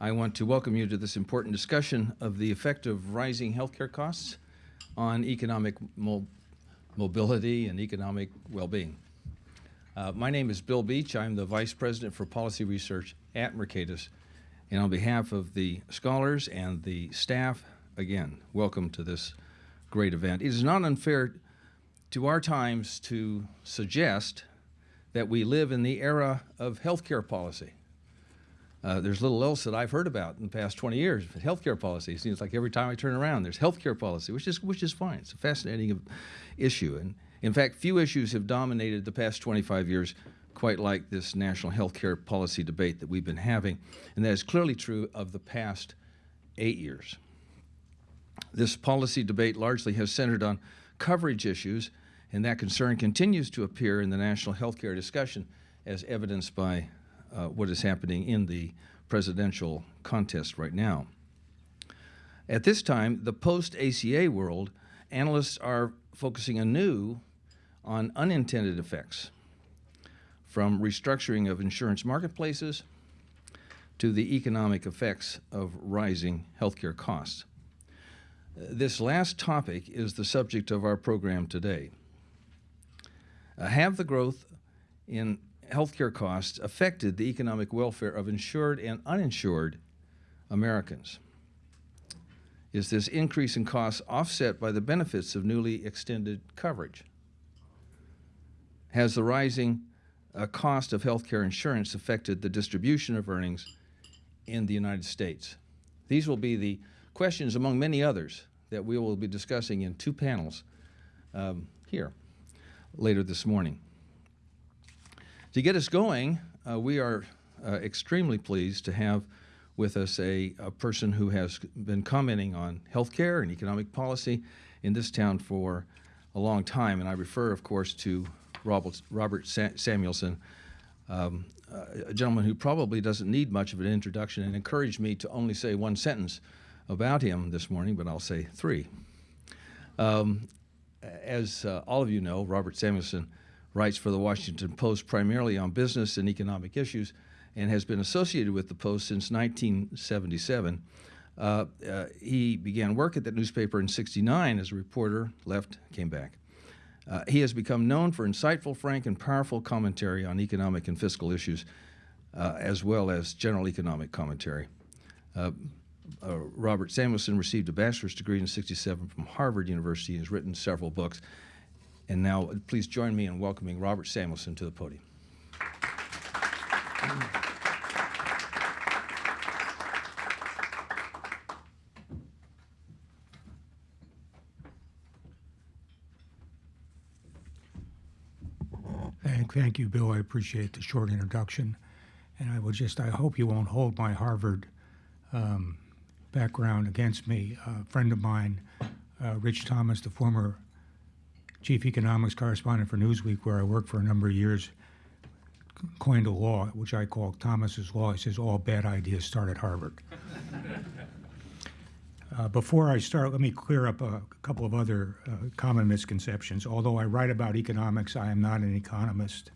I want to welcome you to this important discussion of the effect of rising healthcare costs on economic mo mobility and economic well-being. Uh, my name is Bill Beach. I'm the Vice President for Policy Research at Mercatus. And on behalf of the scholars and the staff, again, welcome to this great event. It is not unfair to our times to suggest that we live in the era of healthcare policy. Uh, there's little else that I've heard about in the past 20 years. Healthcare policy it seems like every time I turn around, there's healthcare policy, which is which is fine. It's a fascinating issue, and in fact, few issues have dominated the past 25 years quite like this national healthcare policy debate that we've been having, and that is clearly true of the past eight years. This policy debate largely has centered on coverage issues, and that concern continues to appear in the national healthcare discussion as evidenced by what is happening in the presidential contest right now. At this time, the post-ACA world, analysts are focusing anew on unintended effects, from restructuring of insurance marketplaces to the economic effects of rising healthcare costs. This last topic is the subject of our program today. Uh, have the growth in healthcare costs affected the economic welfare of insured and uninsured Americans? Is this increase in costs offset by the benefits of newly extended coverage? Has the rising uh, cost of healthcare insurance affected the distribution of earnings in the United States? These will be the questions, among many others, that we will be discussing in two panels um, here later this morning. To get us going, uh, we are uh, extremely pleased to have with us a, a, person who has been commenting on healthcare and economic policy in this town for a long time. And I refer, of course, to Robert, Robert Sa Samuelson, um, a gentleman who probably doesn't need much of an introduction and encouraged me to only say one sentence about him this morning, but I'll say three. Um, as uh, all of you know, Robert Samuelson writes for the Washington Post primarily on business and economic issues and has been associated with the Post since 1977. Uh, uh, he began work at that newspaper in 69 as a reporter, left, came back. Uh, he has become known for insightful, frank, and powerful commentary on economic and fiscal issues, uh, as well as general economic commentary. Uh, uh, Robert Samuelson received a bachelor's degree in 67 from Harvard University and has written several books. And now, please join me in welcoming Robert Samuelson to the podium. Thank, thank you, Bill. I appreciate the short introduction. And I will just, I hope you won't hold my Harvard um, background against me. A friend of mine, uh, Rich Thomas, the former chief economics correspondent for Newsweek, where I worked for a number of years, coined a law, which I call Thomas's Law. He says all bad ideas start at Harvard. uh, before I start, let me clear up a couple of other uh, common misconceptions. Although I write about economics, I am not an economist.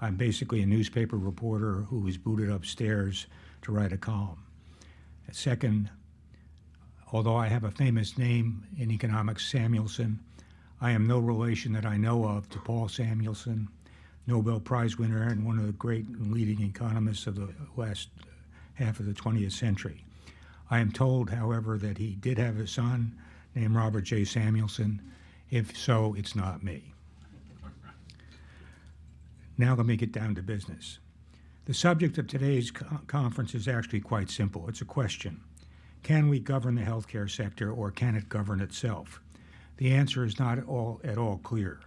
I'm basically a newspaper reporter who was booted upstairs to write a column. Second, although I have a famous name in economics, Samuelson, I am no relation that I know of to Paul Samuelson, Nobel Prize winner and one of the great leading economists of the last half of the 20th century. I am told, however, that he did have a son named Robert J. Samuelson. If so, it's not me. Now let me get down to business. The subject of today's co conference is actually quite simple. It's a question. Can we govern the healthcare sector or can it govern itself? The answer is not at all, at all clear.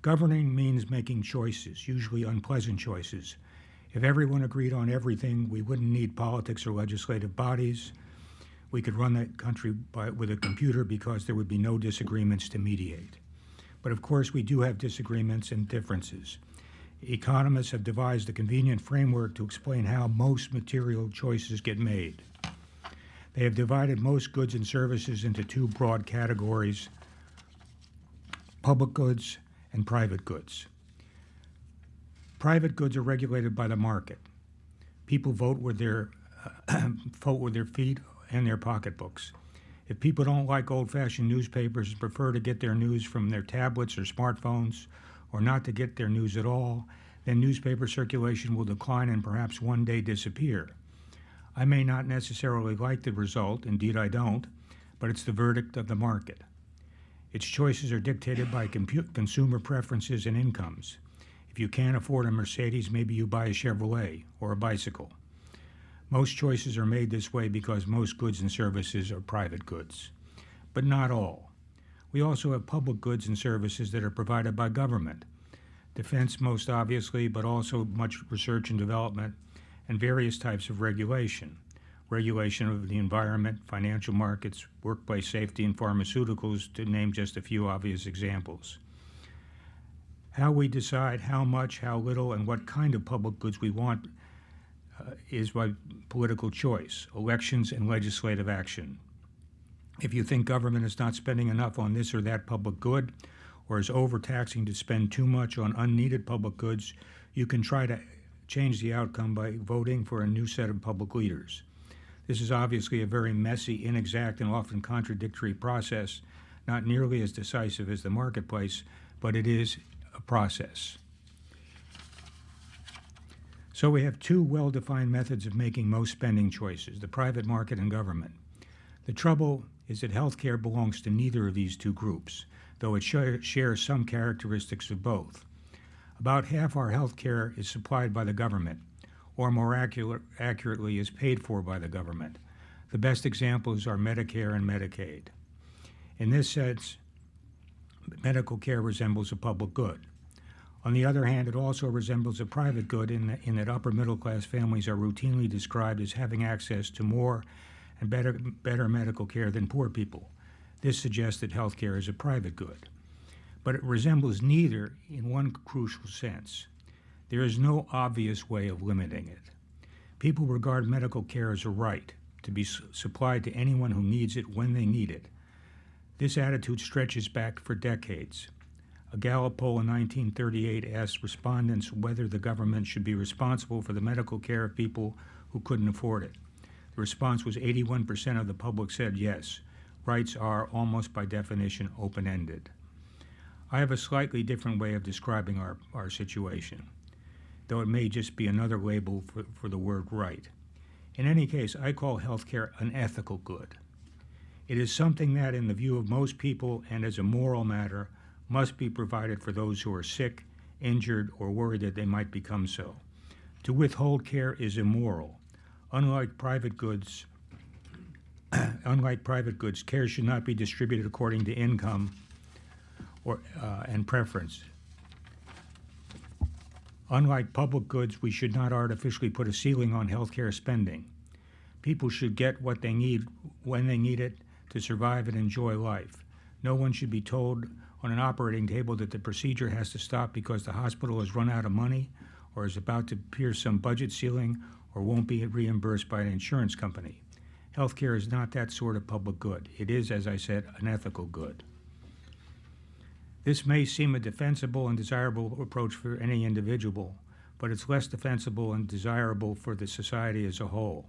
Governing means making choices, usually unpleasant choices. If everyone agreed on everything, we wouldn't need politics or legislative bodies. We could run the country by, with a computer because there would be no disagreements to mediate. But of course, we do have disagreements and differences. Economists have devised a convenient framework to explain how most material choices get made. They have divided most goods and services into two broad categories public goods and private goods. Private goods are regulated by the market. People vote with their vote with their feet and their pocketbooks. If people don't like old-fashioned newspapers and prefer to get their news from their tablets or smartphones, or not to get their news at all, then newspaper circulation will decline and perhaps one day disappear. I may not necessarily like the result, indeed I don't, but it's the verdict of the market. Its choices are dictated by consumer preferences and incomes. If you can't afford a Mercedes, maybe you buy a Chevrolet or a bicycle. Most choices are made this way because most goods and services are private goods, but not all. We also have public goods and services that are provided by government. Defense, most obviously, but also much research and development and various types of regulation. Regulation of the environment, financial markets, workplace safety, and pharmaceuticals, to name just a few obvious examples. How we decide how much, how little, and what kind of public goods we want uh, is by political choice, elections, and legislative action. If you think government is not spending enough on this or that public good, or is overtaxing to spend too much on unneeded public goods, you can try to change the outcome by voting for a new set of public leaders. This is obviously a very messy, inexact, and often contradictory process, not nearly as decisive as the marketplace, but it is a process. So we have two well-defined methods of making most spending choices, the private market and government. The trouble is that healthcare belongs to neither of these two groups, though it share, shares some characteristics of both. About half our healthcare is supplied by the government, or more accurate, accurately, is paid for by the government. The best examples are Medicare and Medicaid. In this sense, medical care resembles a public good. On the other hand, it also resembles a private good in that, in that upper middle class families are routinely described as having access to more and better, better medical care than poor people. This suggests that health care is a private good. But it resembles neither in one crucial sense. There is no obvious way of limiting it. People regard medical care as a right to be supplied to anyone who needs it when they need it. This attitude stretches back for decades. A Gallup poll in 1938 asked respondents whether the government should be responsible for the medical care of people who couldn't afford it. The response was 81% of the public said yes. Rights are, almost by definition, open ended. I have a slightly different way of describing our, our situation, though it may just be another label for, for the word right. In any case, I call healthcare an ethical good. It is something that, in the view of most people and as a moral matter, must be provided for those who are sick, injured, or worried that they might become so. To withhold care is immoral. Unlike private goods, unlike private goods, care should not be distributed according to income or, uh, and preference. Unlike public goods, we should not artificially put a ceiling on healthcare spending. People should get what they need when they need it to survive and enjoy life. No one should be told on an operating table that the procedure has to stop because the hospital has run out of money or is about to pierce some budget ceiling or won't be reimbursed by an insurance company. Healthcare is not that sort of public good. It is, as I said, an ethical good. This may seem a defensible and desirable approach for any individual, but it's less defensible and desirable for the society as a whole.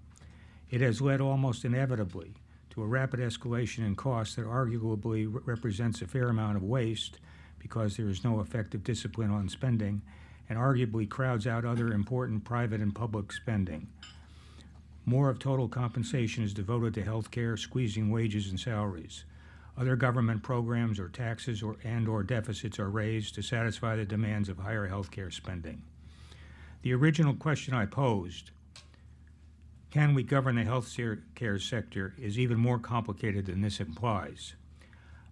It has led almost inevitably to a rapid escalation in costs that arguably re- represents a fair amount of waste because there is no effective discipline on spending and arguably crowds out other important private and public spending. More of total compensation is devoted to health care, squeezing wages and salaries. Other government programs or taxes or, and or deficits are raised to satisfy the demands of higher health care spending. The original question I posed, can we govern the health care sector, is even more complicated than this implies.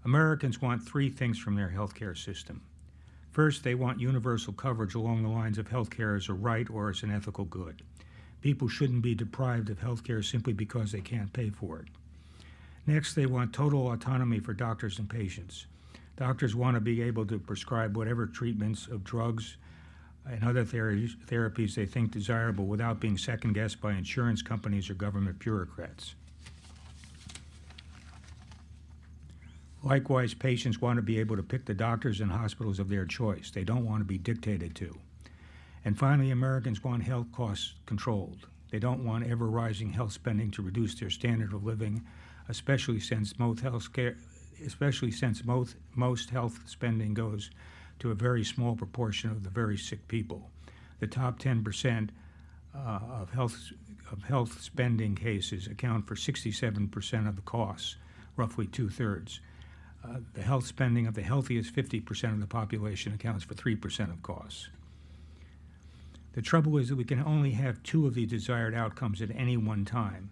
Americans want three things from their health care system. First, they want universal coverage along the lines of health care as a right or as an ethical good. People shouldn't be deprived of health care simply because they can't pay for it. Next, they want total autonomy for doctors and patients. Doctors want to be able to prescribe whatever treatments of drugs and other thera- therapies they think desirable without being second guessed by insurance companies or government bureaucrats. Likewise, patients want to be able to pick the doctors and hospitals of their choice. They don't want to be dictated to. And finally, Americans want health costs controlled. They don't want ever rising health spending to reduce their standard of living, especially since most health care, especially since most, most health spending goes to a very small proportion of the very sick people. The top 10% uh, of health of health spending cases account for 67% of the costs, roughly two thirds. Uh, the health spending of the healthiest 50% of the population accounts for 3% of costs. The trouble is that we can only have two of the desired outcomes at any one time.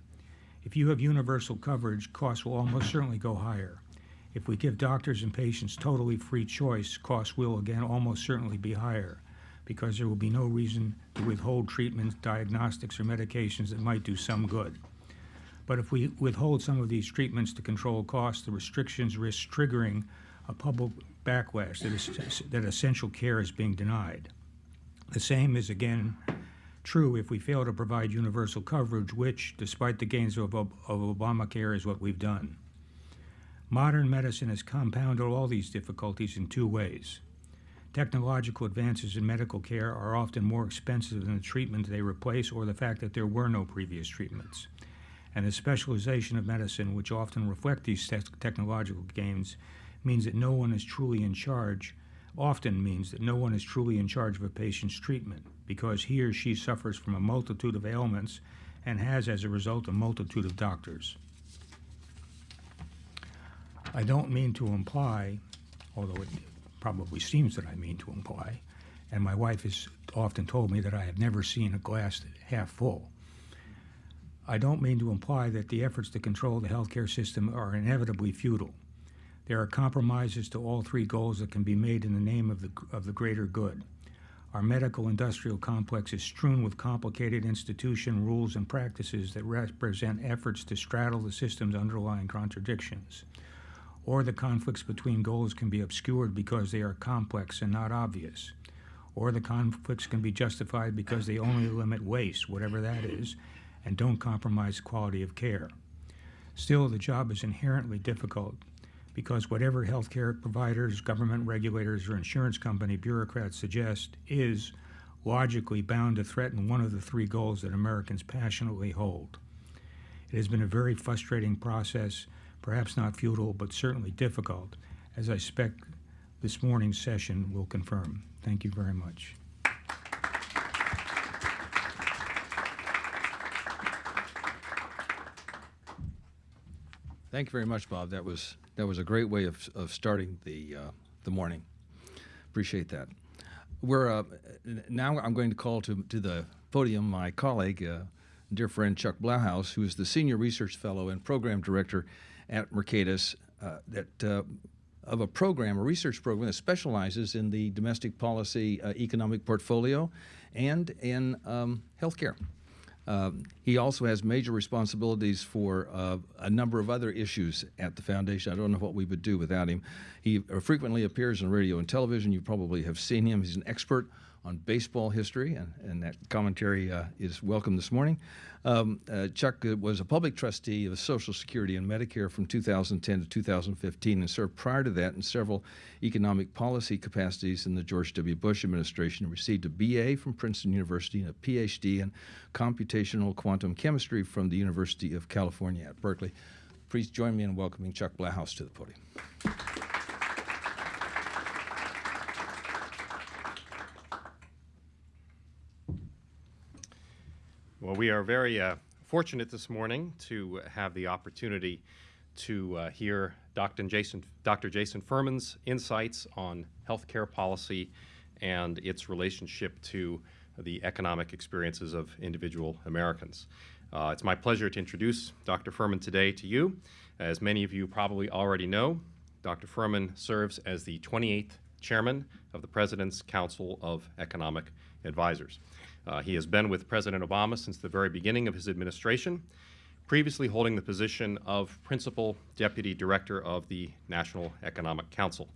If you have universal coverage, costs will almost certainly go higher. If we give doctors and patients totally free choice, costs will again almost certainly be higher because there will be no reason to withhold treatments, diagnostics, or medications that might do some good. But if we withhold some of these treatments to control costs, the restrictions risk triggering a public backlash that, is, that essential care is being denied. The same is again true if we fail to provide universal coverage, which, despite the gains of, of Obamacare, is what we've done. Modern medicine has compounded all these difficulties in two ways. Technological advances in medical care are often more expensive than the treatment they replace or the fact that there were no previous treatments. And the specialization of medicine, which often reflect these te technological gains, means that no one is truly in charge, often means that no one is truly in charge of a patient's treatment because he or she suffers from a multitude of ailments and has, as a result, a multitude of doctors. I don't mean to imply, although it probably seems that I mean to imply, and my wife has often told me that I have never seen a glass half full. I don't mean to imply that the efforts to control the healthcare system are inevitably futile. There are compromises to all three goals that can be made in the name of the, of the greater good. Our medical industrial complex is strewn with complicated institution rules and practices that represent efforts to straddle the system's underlying contradictions or the conflicts between goals can be obscured because they are complex and not obvious, or the conflicts can be justified because they only limit waste, whatever that is, and don't compromise quality of care. Still, the job is inherently difficult because whatever healthcare providers, government regulators, or insurance company bureaucrats suggest is logically bound to threaten one of the three goals that Americans passionately hold. It has been a very frustrating process perhaps not futile, but certainly difficult, as I expect this morning's session will confirm. Thank you very much. Thank you very much, Bob. That was that was a great way of, of starting the uh, the morning. Appreciate that. We're uh, now. I'm going to call to to the podium my colleague, uh, dear friend Chuck Blahous, who is the senior research fellow and program director at Mercatus uh, that uh, of a program, a research program that specializes in the domestic policy uh, economic portfolio and in um, healthcare. Um, he also has major responsibilities for uh, a number of other issues at the foundation. I don't know what we would do without him. He frequently appears on radio and television. You probably have seen him. He's an expert on baseball history, and, and that commentary uh, is welcome this morning. Um, uh, Chuck uh, was a public trustee of Social Security and Medicare from 2010 to 2015 and served prior to that in several economic policy capacities in the George W. Bush administration received a BA from Princeton University and a PhD in computational quantum chemistry from the University of California at Berkeley. Please join me in welcoming Chuck Blahous to the podium. Well, we are very uh, fortunate this morning to have the opportunity to uh, hear Dr. Jason, Dr. Jason Furman's insights on healthcare policy and its relationship to the economic experiences of individual Americans. Uh, it's my pleasure to introduce Dr. Furman today to you. As many of you probably already know, Dr. Furman serves as the 28th chairman of the President's Council of Economic Advisors. Uh, he has been with President Obama since the very beginning of his administration, previously holding the position of Principal Deputy Director of the National Economic Council.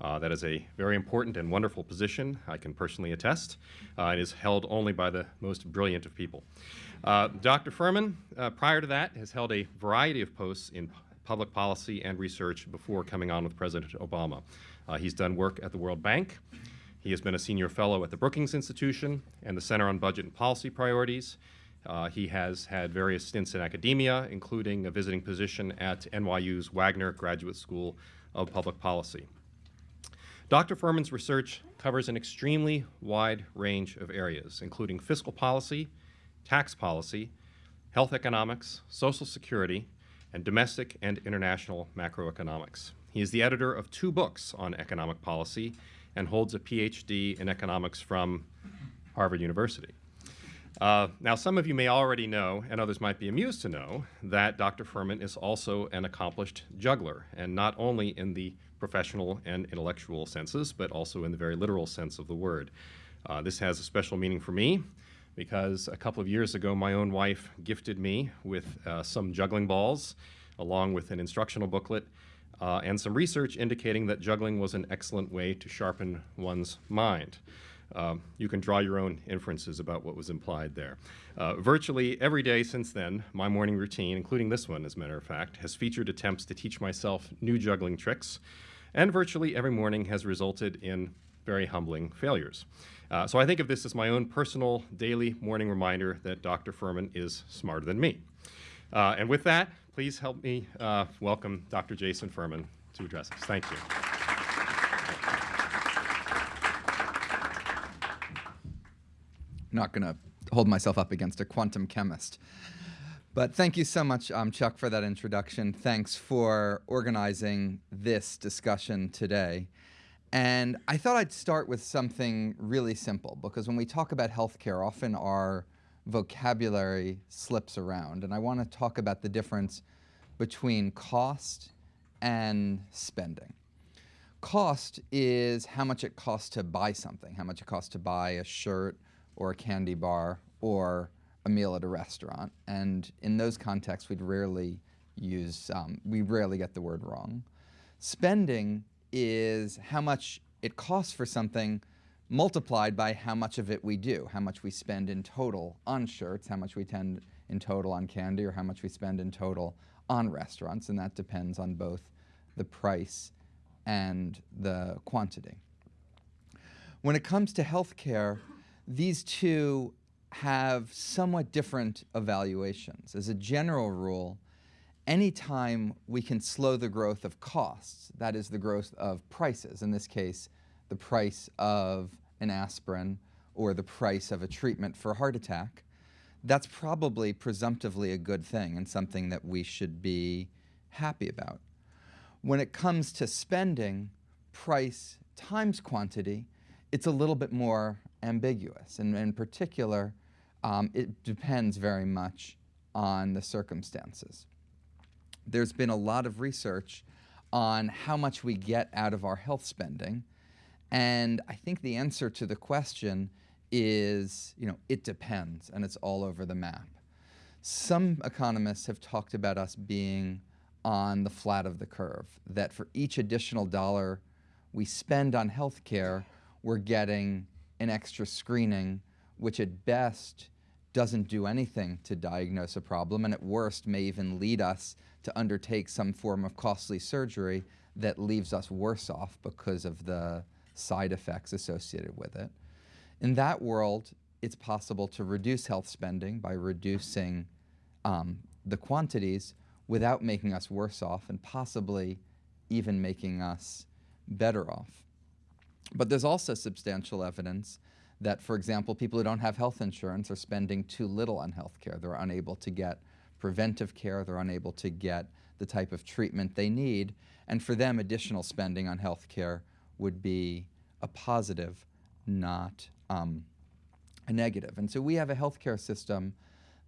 Uh, that is a very important and wonderful position, I can personally attest. Uh, it is held only by the most brilliant of people. Uh, Dr. Furman, uh, prior to that, has held a variety of posts in public policy and research before coming on with President Obama. Uh, he's done work at the World Bank, he has been a senior fellow at the Brookings Institution and the Center on Budget and Policy Priorities. Uh, he has had various stints in academia, including a visiting position at NYU's Wagner Graduate School of Public Policy. Dr. Furman's research covers an extremely wide range of areas, including fiscal policy, tax policy, health economics, social security, and domestic and international macroeconomics. He is the editor of two books on economic policy and holds a PhD in economics from Harvard University. Uh, now, some of you may already know, and others might be amused to know, that Dr. Furman is also an accomplished juggler, and not only in the professional and intellectual senses, but also in the very literal sense of the word. Uh, this has a special meaning for me because a couple of years ago, my own wife gifted me with uh, some juggling balls, along with an instructional booklet, uh, and some research indicating that juggling was an excellent way to sharpen one's mind. Um, you can draw your own inferences about what was implied there. Uh, virtually every day since then, my morning routine, including this one as a matter of fact, has featured attempts to teach myself new juggling tricks, and virtually every morning has resulted in very humbling failures. Uh, so I think of this as my own personal daily morning reminder that Dr. Furman is smarter than me. Uh, and with that, please help me uh, welcome Dr. Jason Furman to address us. Thank you. not going to hold myself up against a quantum chemist. But thank you so much, um, Chuck, for that introduction. Thanks for organizing this discussion today. And I thought I'd start with something really simple because when we talk about healthcare, often our vocabulary slips around. And I want to talk about the difference between cost and spending. Cost is how much it costs to buy something, how much it costs to buy a shirt or a candy bar or a meal at a restaurant. And in those contexts, we'd rarely use, um, we rarely get the word wrong. Spending is how much it costs for something multiplied by how much of it we do, how much we spend in total on shirts, how much we tend in total on candy, or how much we spend in total on restaurants, and that depends on both the price and the quantity. When it comes to healthcare, these two have somewhat different evaluations. As a general rule, anytime we can slow the growth of costs, that is the growth of prices, in this case, the price of an aspirin or the price of a treatment for a heart attack, that's probably presumptively a good thing and something that we should be happy about. When it comes to spending, price times quantity, it's a little bit more ambiguous. And in particular, um, it depends very much on the circumstances. There's been a lot of research on how much we get out of our health spending. And I think the answer to the question is, you know, it depends, and it's all over the map. Some economists have talked about us being on the flat of the curve, that for each additional dollar we spend on healthcare, we're getting an extra screening, which at best doesn't do anything to diagnose a problem, and at worst may even lead us to undertake some form of costly surgery that leaves us worse off because of the side effects associated with it. In that world, it's possible to reduce health spending by reducing um, the quantities without making us worse off and possibly even making us better off. But there's also substantial evidence that, for example, people who don't have health insurance are spending too little on health care. They're unable to get preventive care, they're unable to get the type of treatment they need, and for them, additional spending on health care would be a positive, not um, a negative. And so we have a healthcare system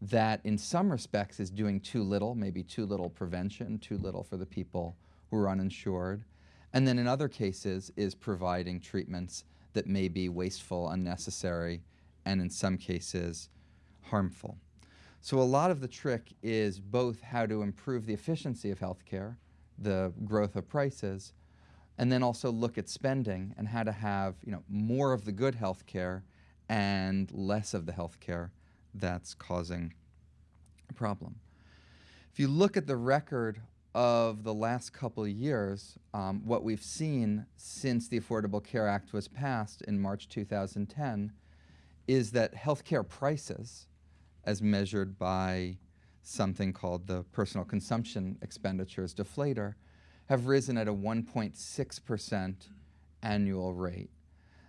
that, in some respects, is doing too little, maybe too little prevention, too little for the people who are uninsured, and then in other cases is providing treatments that may be wasteful, unnecessary, and in some cases harmful. So a lot of the trick is both how to improve the efficiency of healthcare, the growth of prices, and then also look at spending and how to have you know, more of the good health care and less of the health care that's causing a problem. If you look at the record of the last couple of years, um, what we've seen since the Affordable Care Act was passed in March 2010 is that healthcare prices, as measured by something called the personal consumption expenditures deflator, have risen at a 1.6% annual rate.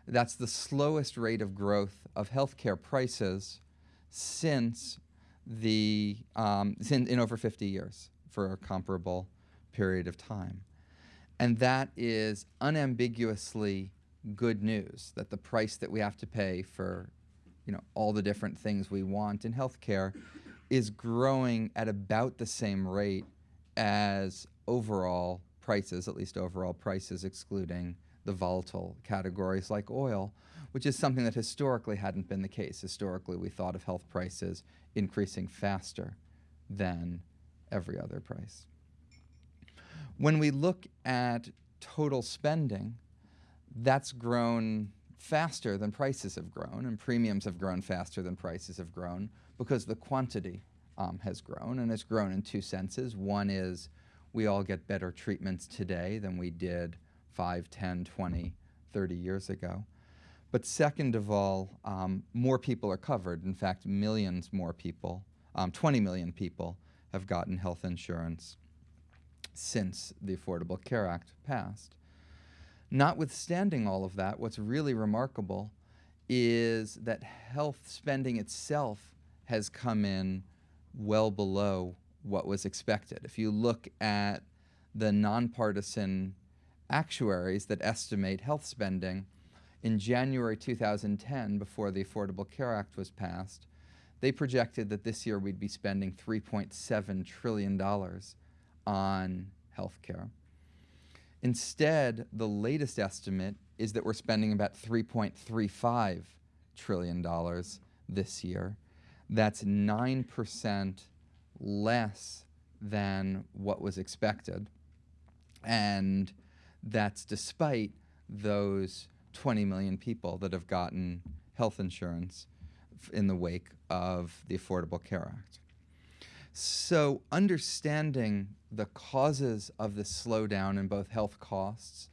That's the slowest rate of growth of healthcare prices since the um, sin, in over 50 years for a comparable period of time. And that is unambiguously good news that the price that we have to pay for you know all the different things we want in healthcare is growing at about the same rate as overall prices, at least overall prices excluding the volatile categories like oil, which is something that historically hadn't been the case. Historically, we thought of health prices increasing faster than every other price. When we look at total spending, that's grown faster than prices have grown, and premiums have grown faster than prices have grown because the quantity um, has grown, and it's grown in two senses. One is we all get better treatments today than we did 5, 10, 20, 30 years ago. But second of all, um, more people are covered. In fact, millions more people, um, 20 million people, have gotten health insurance since the Affordable Care Act passed. Notwithstanding all of that, what's really remarkable is that health spending itself has come in well below what was expected. If you look at the nonpartisan actuaries that estimate health spending, in January 2010, before the Affordable Care Act was passed, they projected that this year we'd be spending $3.7 trillion on health care. Instead, the latest estimate is that we're spending about $3.35 trillion this year. That's 9% less than what was expected. And that's despite those 20 million people that have gotten health insurance in the wake of the Affordable Care Act. So, understanding the causes of the slowdown in both health costs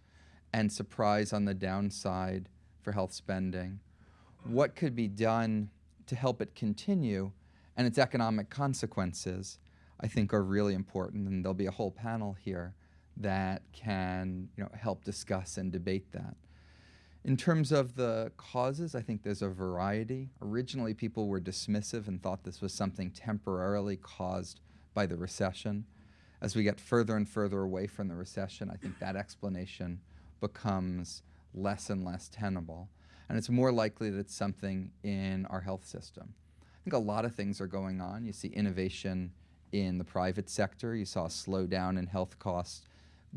and surprise on the downside for health spending, what could be done to help it continue, and its economic consequences, I think are really important. And there'll be a whole panel here that can you know, help discuss and debate that. In terms of the causes, I think there's a variety. Originally, people were dismissive and thought this was something temporarily caused by the recession. As we get further and further away from the recession, I think that explanation becomes less and less tenable. And it's more likely that it's something in our health system. I think a lot of things are going on. You see innovation in the private sector. You saw a slowdown in health costs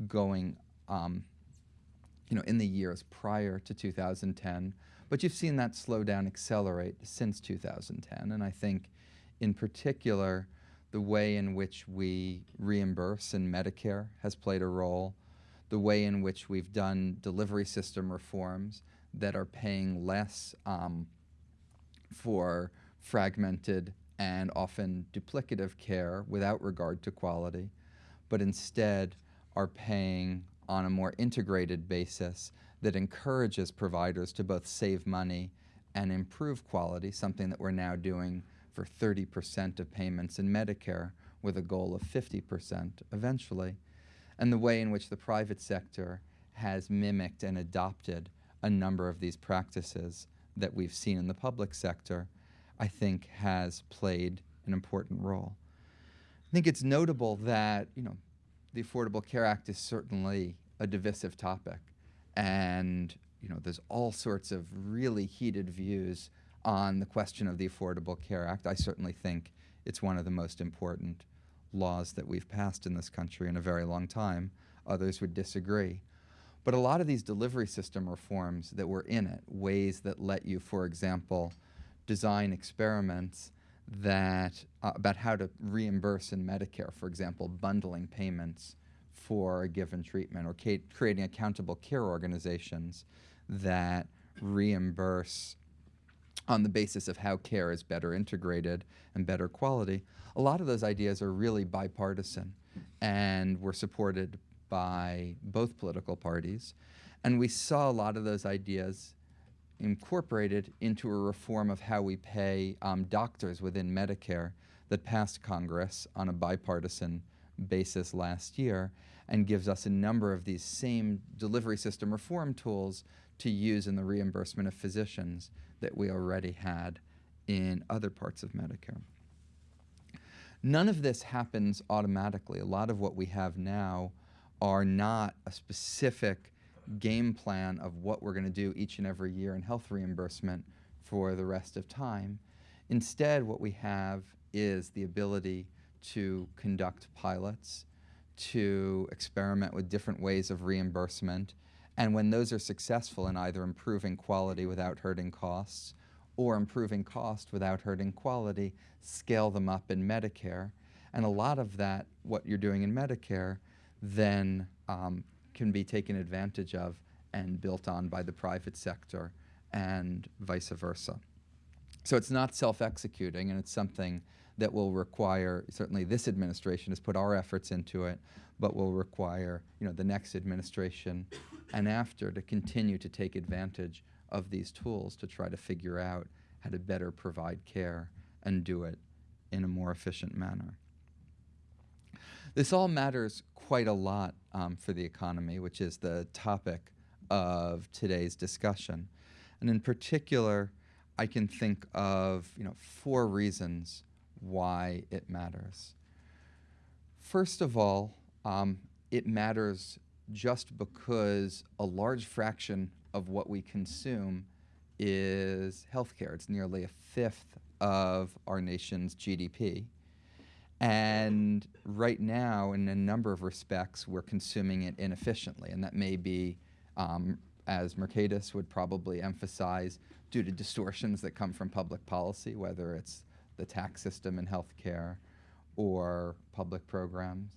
going um, you know, in the years prior to 2010. But you've seen that slowdown accelerate since 2010. And I think, in particular, the way in which we reimburse in Medicare has played a role. The way in which we've done delivery system reforms that are paying less um, for fragmented and often duplicative care without regard to quality, but instead are paying on a more integrated basis that encourages providers to both save money and improve quality, something that we're now doing for 30% of payments in Medicare with a goal of 50% eventually, and the way in which the private sector has mimicked and adopted a number of these practices that we've seen in the public sector, I think has played an important role. I think it's notable that, you know, the Affordable Care Act is certainly a divisive topic. And you know, there's all sorts of really heated views on the question of the Affordable Care Act. I certainly think it's one of the most important laws that we've passed in this country in a very long time. Others would disagree. But a lot of these delivery system reforms that were in it, ways that let you, for example, design experiments that uh, about how to reimburse in Medicare, for example, bundling payments for a given treatment or creating accountable care organizations that reimburse on the basis of how care is better integrated and better quality. A lot of those ideas are really bipartisan and were supported by both political parties. And we saw a lot of those ideas incorporated into a reform of how we pay um, doctors within Medicare that passed Congress on a bipartisan basis last year and gives us a number of these same delivery system reform tools to use in the reimbursement of physicians that we already had in other parts of Medicare. None of this happens automatically. A lot of what we have now are not a specific game plan of what we're going to do each and every year in health reimbursement for the rest of time. Instead, what we have is the ability to conduct pilots, to experiment with different ways of reimbursement, and when those are successful in either improving quality without hurting costs or improving cost without hurting quality, scale them up in Medicare. And a lot of that, what you're doing in Medicare, then um, can be taken advantage of and built on by the private sector and vice versa. So it's not self-executing, and it's something that will require, certainly this administration has put our efforts into it, but will require, you know, the next administration and after to continue to take advantage of these tools to try to figure out how to better provide care and do it in a more efficient manner. This all matters quite a lot um, for the economy, which is the topic of today's discussion. And in particular, I can think of you know, four reasons why it matters. First of all, um, it matters just because a large fraction of what we consume is healthcare. It's nearly a fifth of our nation's GDP. And right now, in a number of respects, we're consuming it inefficiently. And that may be, um, as Mercatus would probably emphasize, due to distortions that come from public policy, whether it's the tax system in healthcare or public programs.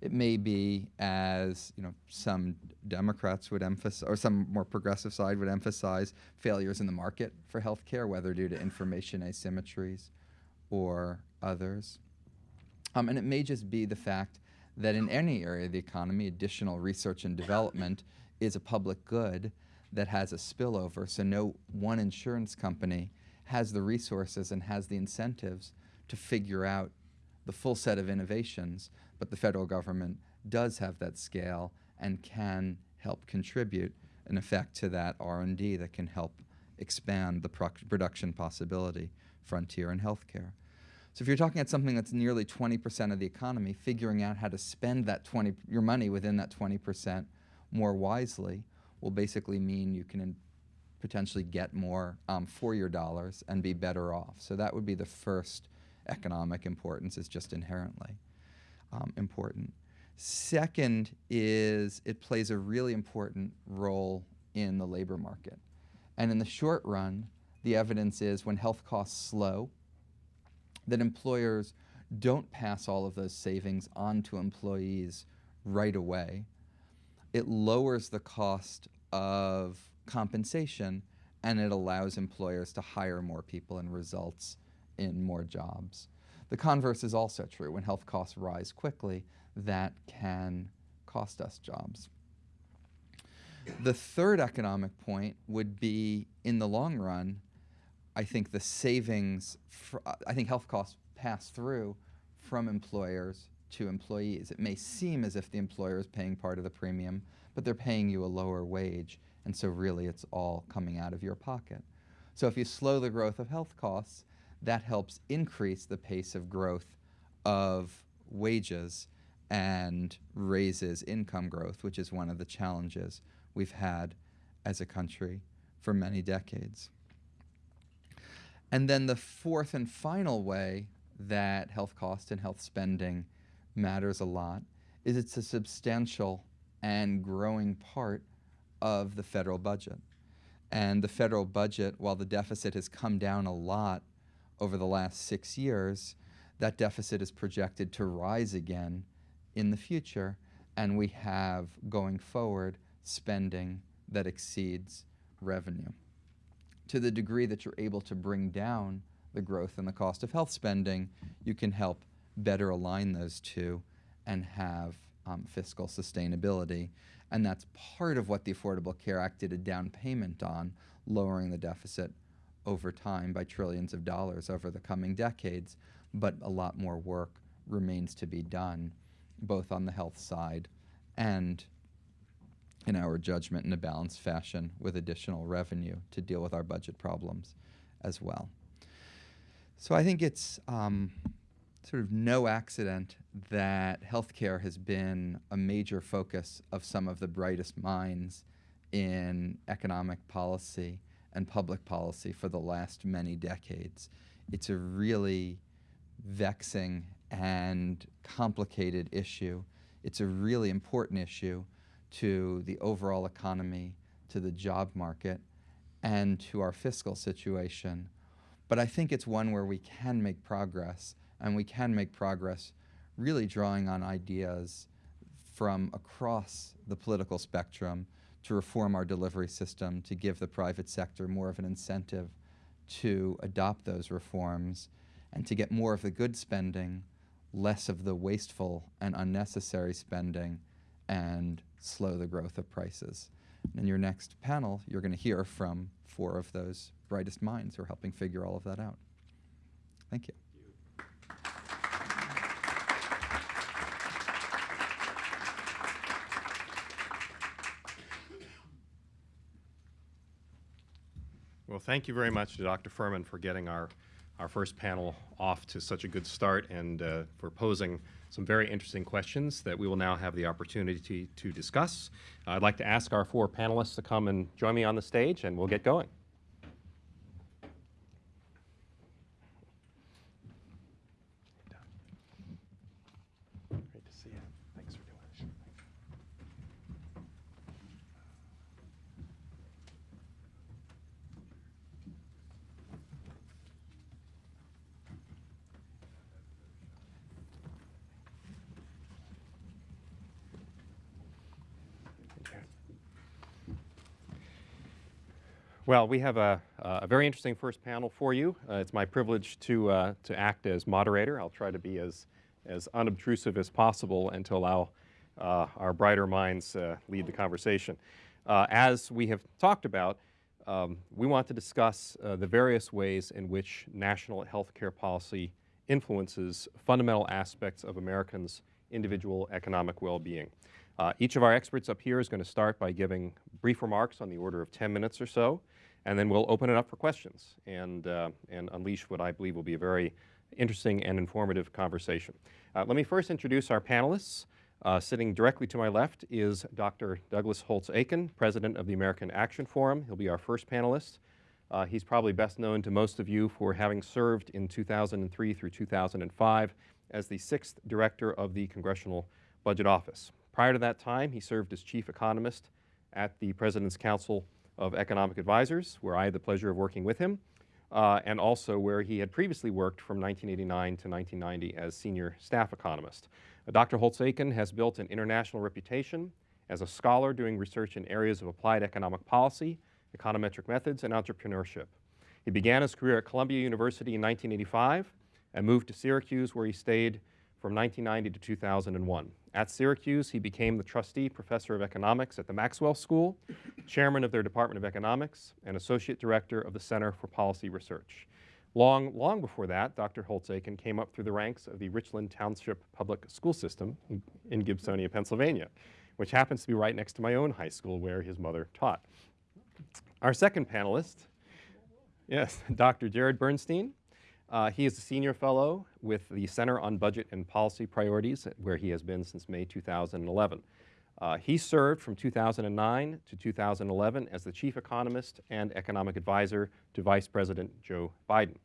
It may be, as you know, some Democrats would emphasize, or some more progressive side would emphasize, failures in the market for healthcare, whether due to information asymmetries or others. Um, and it may just be the fact that in any area of the economy, additional research and development is a public good that has a spillover. So no one insurance company has the resources and has the incentives to figure out the full set of innovations, but the federal government does have that scale and can help contribute an effect to that R&D that can help expand the production possibility frontier in healthcare. So if you're talking about something that's nearly 20% of the economy, figuring out how to spend that 20 your money within that 20% more wisely will basically mean you can potentially get more um, for your dollars and be better off. So that would be the first economic importance is just inherently um, important. Second is it plays a really important role in the labor market. And in the short run, the evidence is when health costs slow, that employers don't pass all of those savings on to employees right away. It lowers the cost of compensation and it allows employers to hire more people and results in more jobs. The converse is also true. When health costs rise quickly, that can cost us jobs. The third economic point would be in the long run, I think the savings, uh, I think health costs pass through from employers to employees. It may seem as if the employer is paying part of the premium, but they're paying you a lower wage, and so really it's all coming out of your pocket. So if you slow the growth of health costs, that helps increase the pace of growth of wages and raises income growth, which is one of the challenges we've had as a country for many decades. And then the fourth and final way that health cost and health spending matters a lot is it's a substantial and growing part of the federal budget. And the federal budget, while the deficit has come down a lot over the last six years, that deficit is projected to rise again in the future, and we have, going forward, spending that exceeds revenue to the degree that you're able to bring down the growth and the cost of health spending, you can help better align those two and have um, fiscal sustainability. And that's part of what the Affordable Care Act did a down payment on lowering the deficit over time by trillions of dollars over the coming decades, but a lot more work remains to be done, both on the health side and in our judgment in a balanced fashion with additional revenue to deal with our budget problems as well. So I think it's um, sort of no accident that healthcare has been a major focus of some of the brightest minds in economic policy and public policy for the last many decades. It's a really vexing and complicated issue. It's a really important issue to the overall economy, to the job market, and to our fiscal situation. But I think it's one where we can make progress, and we can make progress really drawing on ideas from across the political spectrum to reform our delivery system, to give the private sector more of an incentive to adopt those reforms, and to get more of the good spending, less of the wasteful and unnecessary spending, and slow the growth of prices. And In your next panel, you're going to hear from four of those brightest minds who are helping figure all of that out. Thank you. Well, thank you very much to Dr. Furman for getting our, our first panel off to such a good start and uh, for posing some very interesting questions that we will now have the opportunity to discuss. I'd like to ask our four panelists to come and join me on the stage and we'll get going. Great to see you. Thanks for doing this. Well, we have a, a very interesting first panel for you. Uh, it's my privilege to, uh, to act as moderator. I'll try to be as, as unobtrusive as possible and to allow uh, our brighter minds uh, lead the conversation. Uh, as we have talked about, um, we want to discuss uh, the various ways in which national health care policy influences fundamental aspects of Americans' individual economic well-being. Uh, each of our experts up here is going to start by giving brief remarks on the order of 10 minutes or so, and then we'll open it up for questions and, uh, and unleash what I believe will be a very interesting and informative conversation. Uh, let me first introduce our panelists. Uh, sitting directly to my left is Dr. Douglas Holtz-Eakin, President of the American Action Forum. He'll be our first panelist. Uh, he's probably best known to most of you for having served in 2003 through 2005 as the sixth director of the Congressional Budget Office. Prior to that time, he served as chief economist at the President's Council of Economic Advisors, where I had the pleasure of working with him, uh, and also where he had previously worked from 1989 to 1990 as senior staff economist. Uh, Dr. Holtz-Eakin has built an international reputation as a scholar doing research in areas of applied economic policy, econometric methods, and entrepreneurship. He began his career at Columbia University in 1985 and moved to Syracuse, where he stayed from 1990 to 2001. At Syracuse, he became the trustee professor of economics at the Maxwell School, chairman of their Department of Economics, and associate director of the Center for Policy Research. Long, long before that, Dr. Holtz-Eakin came up through the ranks of the Richland Township Public School System in Gibsonia, Pennsylvania, which happens to be right next to my own high school where his mother taught. Our second panelist, yes, Dr. Jared Bernstein. Uh, he is a senior fellow with the Center on Budget and Policy Priorities, where he has been since May 2011. Uh, he served from 2009 to 2011 as the chief economist and economic advisor to Vice President Joe Biden.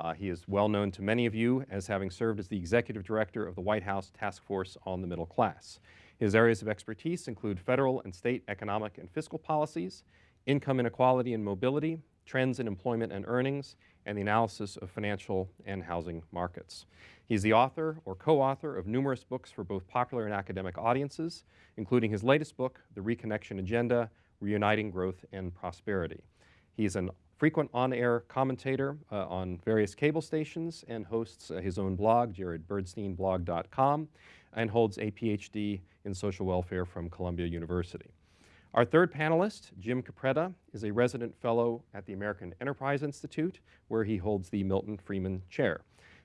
Uh, he is well known to many of you as having served as the executive director of the White House Task Force on the Middle Class. His areas of expertise include federal and state economic and fiscal policies, income inequality and mobility, trends in employment and earnings, and the analysis of financial and housing markets. He's the author or co-author of numerous books for both popular and academic audiences, including his latest book, The Reconnection Agenda, Reuniting Growth and Prosperity. He's a frequent on-air commentator uh, on various cable stations and hosts uh, his own blog, jaredbernsteinblog.com, and holds a PhD in social welfare from Columbia University. Our third panelist, Jim Capretta, is a resident fellow at the American Enterprise Institute, where he holds the Milton Friedman Chair.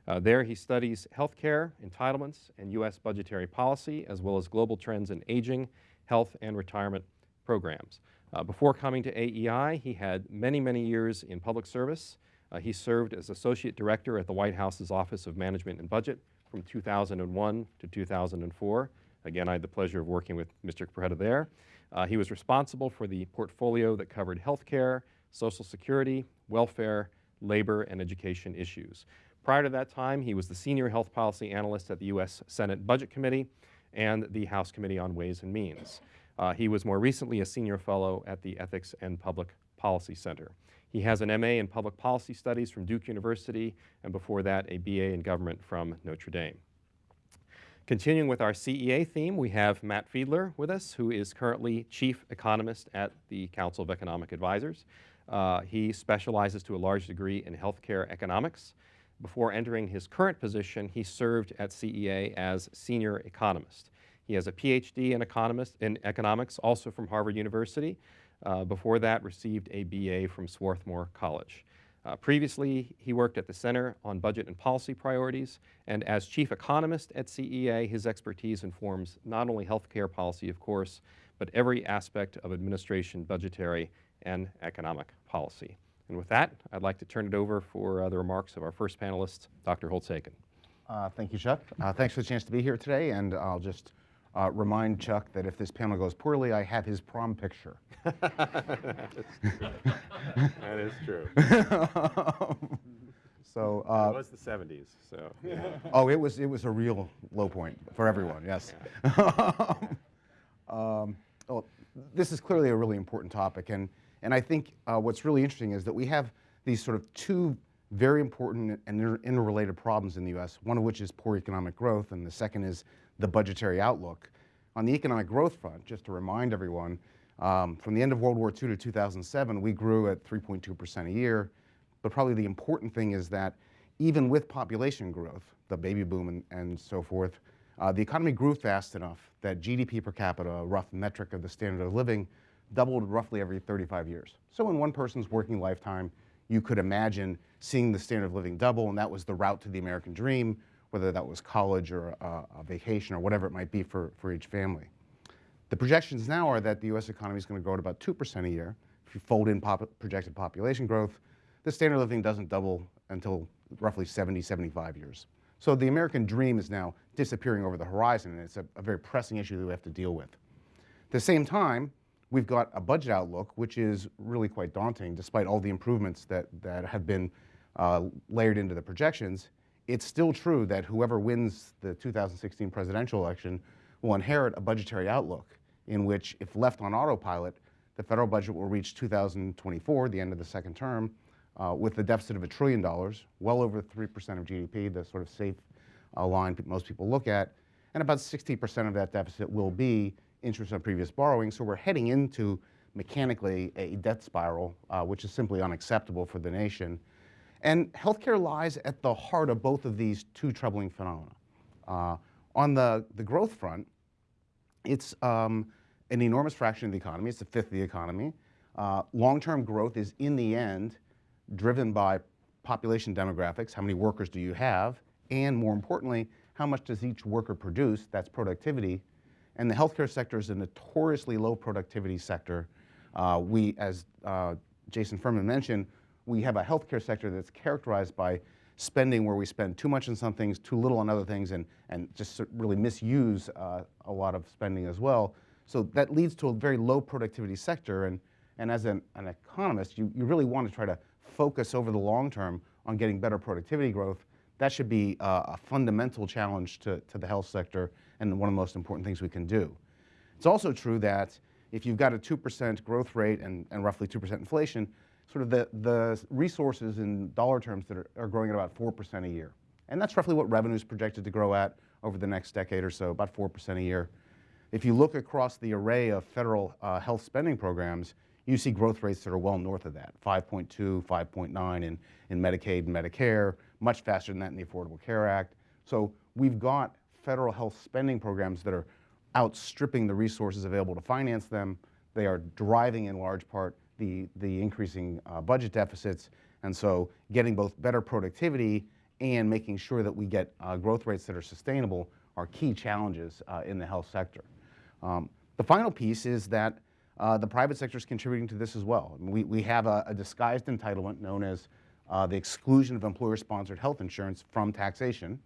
Uh, there, he studies healthcare, entitlements, and U.S. budgetary policy, as well as global trends in aging, health, and retirement programs. Uh, before coming to AEI, he had many, many years in public service. Uh, he served as Associate Director at the White House's Office of Management and Budget from 2001 to 2004. Again, I had the pleasure of working with Mr. Capretta there. Uh, he was responsible for the portfolio that covered healthcare, Social Security, welfare, labor, and education issues. Prior to that time, he was the Senior Health Policy Analyst at the U.S. Senate Budget Committee and the House Committee on Ways and Means. Uh, he was more recently a Senior Fellow at the Ethics and Public Policy Center. He has an MA in Public Policy Studies from Duke University, and before that, a BA in Government from Notre Dame. Continuing with our CEA theme, we have Matt Fiedler with us, who is currently Chief Economist at the Council of Economic Advisors. Uh, he specializes to a large degree in healthcare economics. Before entering his current position, he served at CEA as senior economist. He has a PhD in, economist, in economics, also from Harvard University. Uh, before that, received a BA from Swarthmore College. Uh, previously, he worked at the Center on Budget and Policy Priorities, and as chief economist at CEA, his expertise informs not only healthcare policy, of course, but every aspect of administration, budgetary, and economic policy. And with that, I'd like to turn it over for uh, the remarks of our first panelist, Dr. Holtz-Eakin. Uh, thank you, Chuck. Uh, thanks for the chance to be here today, and I'll just uh, remind Chuck that if this panel goes poorly, I have his prom picture. that is true. so, it uh, was the 70s, so. yeah. oh, it was it was a real low point for everyone. Yes. um, well, this is clearly a really important topic, and and I think uh, what's really interesting is that we have these sort of two very important and inter interrelated problems in the U.S. One of which is poor economic growth, and the second is the budgetary outlook. On the economic growth front, just to remind everyone, um, from the end of World War II to 2007, we grew at 3.2% a year. But probably the important thing is that even with population growth, the baby boom and, and so forth, uh, the economy grew fast enough that GDP per capita, a rough metric of the standard of living, doubled roughly every 35 years. So in one person's working lifetime, you could imagine seeing the standard of living double, and that was the route to the American dream, whether that was college or a, a vacation or whatever it might be for, for each family. The projections now are that the U.S. economy is going to grow at about 2% a year. If you fold in pop projected population growth, the standard of living doesn't double until roughly 70, 75 years. So the American dream is now disappearing over the horizon, and it's a, a very pressing issue that we have to deal with. At the same time, we've got a budget outlook which is really quite daunting, despite all the improvements that, that have been uh, layered into the projections. It's still true that whoever wins the 2016 presidential election will inherit a budgetary outlook in which, if left on autopilot, the federal budget will reach 2024, the end of the second term, uh, with a deficit of a trillion dollars, well over 3% of GDP, the sort of safe uh, line most people look at, and about 60% of that deficit will be interest on previous borrowing. So we're heading into mechanically a debt spiral, uh, which is simply unacceptable for the nation. And healthcare lies at the heart of both of these two troubling phenomena. Uh, on the, the growth front, it's um, an enormous fraction of the economy. It's a fifth of the economy. Uh, Long-term growth is, in the end, driven by population demographics. How many workers do you have? And more importantly, how much does each worker produce? That's productivity. And the healthcare sector is a notoriously low productivity sector. Uh, we, as uh, Jason Furman mentioned, we have a healthcare sector that's characterized by spending where we spend too much on some things, too little on other things, and, and just really misuse uh, a lot of spending as well. So that leads to a very low productivity sector. And, and as an, an economist, you, you really want to try to focus over the long term on getting better productivity growth. That should be uh, a fundamental challenge to, to the health sector and one of the most important things we can do. It's also true that if you've got a 2% growth rate and, and roughly 2% inflation, sort of the, the resources in dollar terms that are, are growing at about 4% a year. And that's roughly what revenue is projected to grow at over the next decade or so, about 4% a year. If you look across the array of federal uh, health spending programs, you see growth rates that are well north of that, 5.2, 5.9 in, in Medicaid and Medicare, much faster than that in the Affordable Care Act. So we've got federal health spending programs that are outstripping the resources available to finance them. They are driving in large part the, the increasing uh, budget deficits. And so getting both better productivity and making sure that we get uh, growth rates that are sustainable are key challenges uh, in the health sector. Um, the final piece is that uh, the private sector is contributing to this as well. We, we have a, a disguised entitlement known as uh, the exclusion of employer-sponsored health insurance from taxation.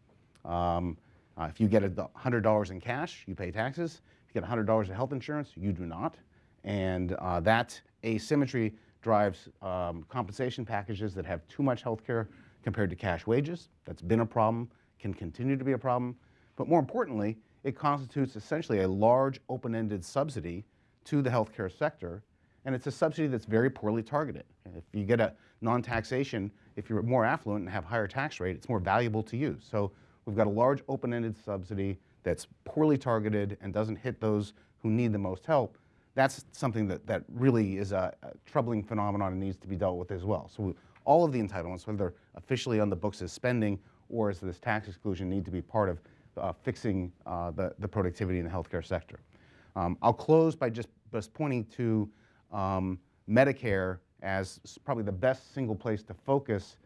Um, uh, if you get a $100 in cash, you pay taxes. If you get $100 in health insurance, you do not. And that asymmetry drives um, compensation packages that have too much health care compared to cash wages. That's been a problem, can continue to be a problem. But more importantly, it constitutes essentially a large open-ended subsidy to the healthcare sector, and it's a subsidy that's very poorly targeted. If you get a non-taxation, if you're more affluent and have higher tax rate, it's more valuable to you. So we've got a large open-ended subsidy that's poorly targeted and doesn't hit those who need the most help. That's something that, that really is a, a troubling phenomenon and needs to be dealt with as well. So we, all of the entitlements, whether officially on the books as spending or as this tax exclusion, need to be part of uh, fixing uh, the, the productivity in the healthcare sector. Um, I'll close by just, just pointing to um, Medicare as probably the best single place to focus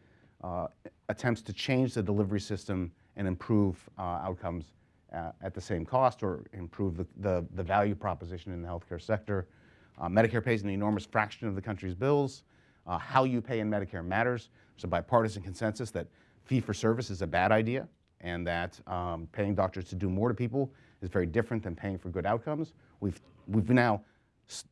uh, attempts to change the delivery system and improve uh, outcomes uh, at the same cost or improve the, the, the value proposition in the healthcare sector. Uh, Medicare pays an enormous fraction of the country's bills. Uh, how you pay in Medicare matters. There's a bipartisan consensus that fee-for-service is a bad idea and that um, paying doctors to do more to people is very different than paying for good outcomes. We've, we've now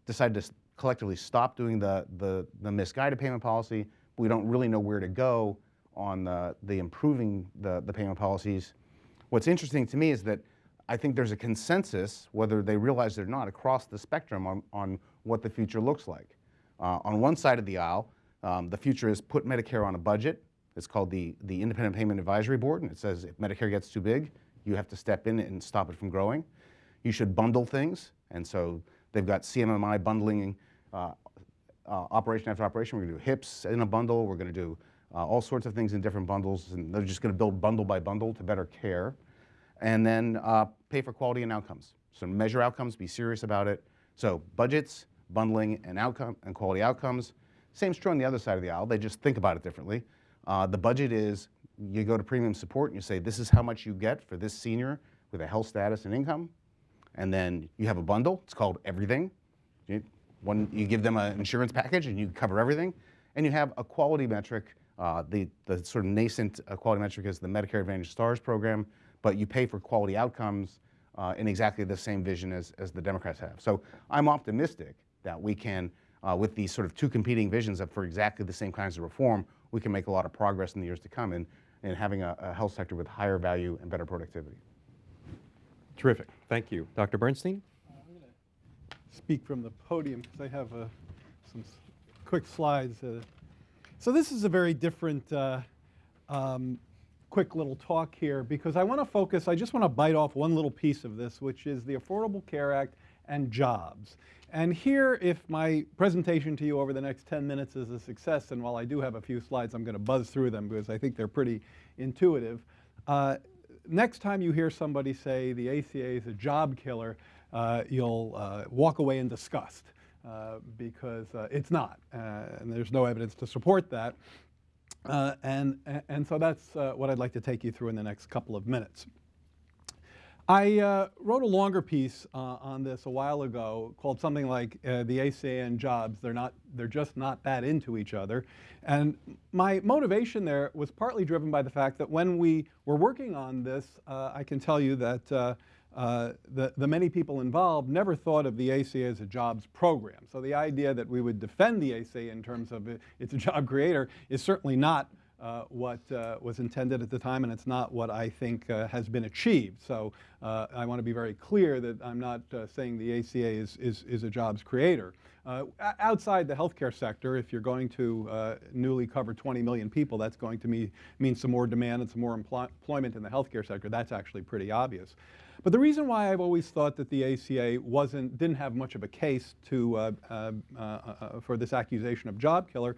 decided to collectively stop doing the, the, the misguided payment policy, we don't really know where to go on the, the improving the, the payment policies. What's interesting to me is that I think there's a consensus, whether they realize it or not, across the spectrum on, on what the future looks like. Uh, on one side of the aisle, um, the future is put Medicare on a budget, it's called the, the Independent Payment Advisory Board, and it says if Medicare gets too big, you have to step in and stop it from growing. You should bundle things, and so they've got CMMI bundling uh, uh, operation after operation. We're going to do HIPS in a bundle. We're going to do uh, all sorts of things in different bundles, and they're just going to build bundle by bundle to better care. And then uh, pay for quality and outcomes. So measure outcomes, be serious about it. So budgets, bundling, and outcome and quality outcomes. Same true on the other side of the aisle. They just think about it differently. Uh, the budget is, you go to premium support and you say, this is how much you get for this senior with a health status and income. And then you have a bundle, it's called everything. You, one, you give them an insurance package and you cover everything. And you have a quality metric, uh, the, the sort of nascent uh, quality metric is the Medicare Advantage STARS program, but you pay for quality outcomes uh, in exactly the same vision as, as the Democrats have. So I'm optimistic that we can, uh, with these sort of two competing visions of for exactly the same kinds of reform, we can make a lot of progress in the years to come in, in having a, a health sector with higher value and better productivity. Terrific. Thank you. Dr. Bernstein? Uh I'm gonna speak from the podium because I have uh, some quick slides. Uh, so this is a very different, uh, um, quick little talk here because I want to focus, I just want to bite off one little piece of this, which is the Affordable Care Act and jobs. And here, if my presentation to you over the next 10 minutes is a success, and while I do have a few slides, I'm going to buzz through them because I think they're pretty intuitive. Uh, next time you hear somebody say the ACA is a job killer, uh, you'll uh, walk away in disgust because uh, it's not, uh, and there's no evidence to support that. Uh, and, and so that's what I'd like to take you through in the next couple of minutes. I uh, wrote a longer piece uh, on this a while ago called something like uh, the ACA and jobs. They're not, they're just not that into each other. And my motivation there was partly driven by the fact that when we were working on this, uh, I can tell you that uh, the, the many people involved never thought of the ACA as a jobs program. So the idea that we would defend the ACA in terms of it, it's a job creator is certainly not uh, what uh, was intended at the time, and it's not what I think uh, has been achieved. So uh, I want to be very clear that I'm not uh, saying the ACA is, is, is a jobs creator. Outside the healthcare sector, if you're going to newly cover 20 million people, that's going to mean, mean some more demand and some more employment in the healthcare sector. That's actually pretty obvious. But the reason why I've always thought that the ACA wasn't, didn't have much of a case to, for this accusation of job killer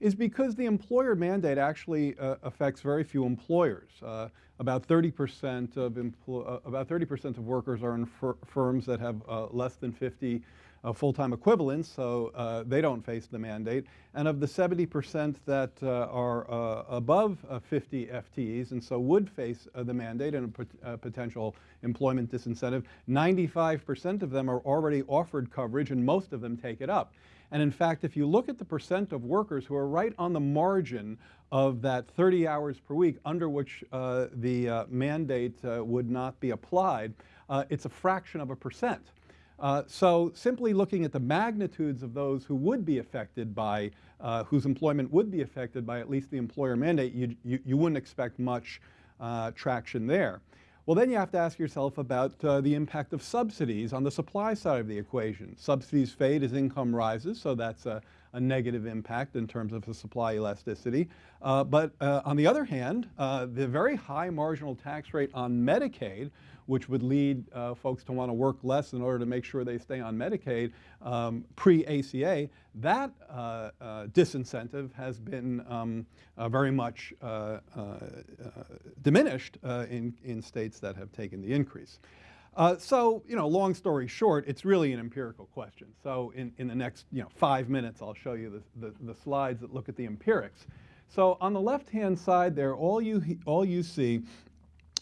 is because the employer mandate actually uh, affects very few employers. Uh, about 30% of uh, about 30% of workers are in fir- firms that have uh, less than 50 uh, full-time equivalents, so uh, they don't face the mandate. And of the 70% that uh, are uh, above uh, 50 FTEs and so would face the mandate and a pot- potential employment disincentive, 95% of them are already offered coverage and most of them take it up. And in fact, if you look at the percent of workers who are right on the margin of that 30 hours per week under which uh, the uh, mandate uh, would not be applied, it's a fraction of a percent. Uh, so simply looking at the magnitudes of those who would be affected by, uh, whose employment would be affected by at least the employer mandate, you, you, you wouldn't expect much uh, traction there. Well, then you have to ask yourself about uh, the impact of subsidies on the supply side of the equation. Subsidies fade as income rises, so that's a, a negative impact in terms of the supply elasticity. Uh, but uh, on the other hand, the very high marginal tax rate on Medicaid, which would lead uh, folks to want to work less in order to make sure they stay on Medicaid um, pre-ACA, that uh, uh, disincentive has been um, uh, very much uh, diminished in, in states that have taken the increase. Uh, so, you know, long story short, it's really an empirical question. So in, in the next, you know, five minutes, I'll show you the, the, the slides that look at the empirics. So on the left-hand side there, all you, all you see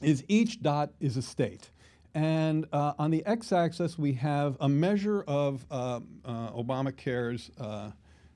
is each dot is a state. And uh, on the x-axis, we have a measure of uh, uh, Obamacare's uh,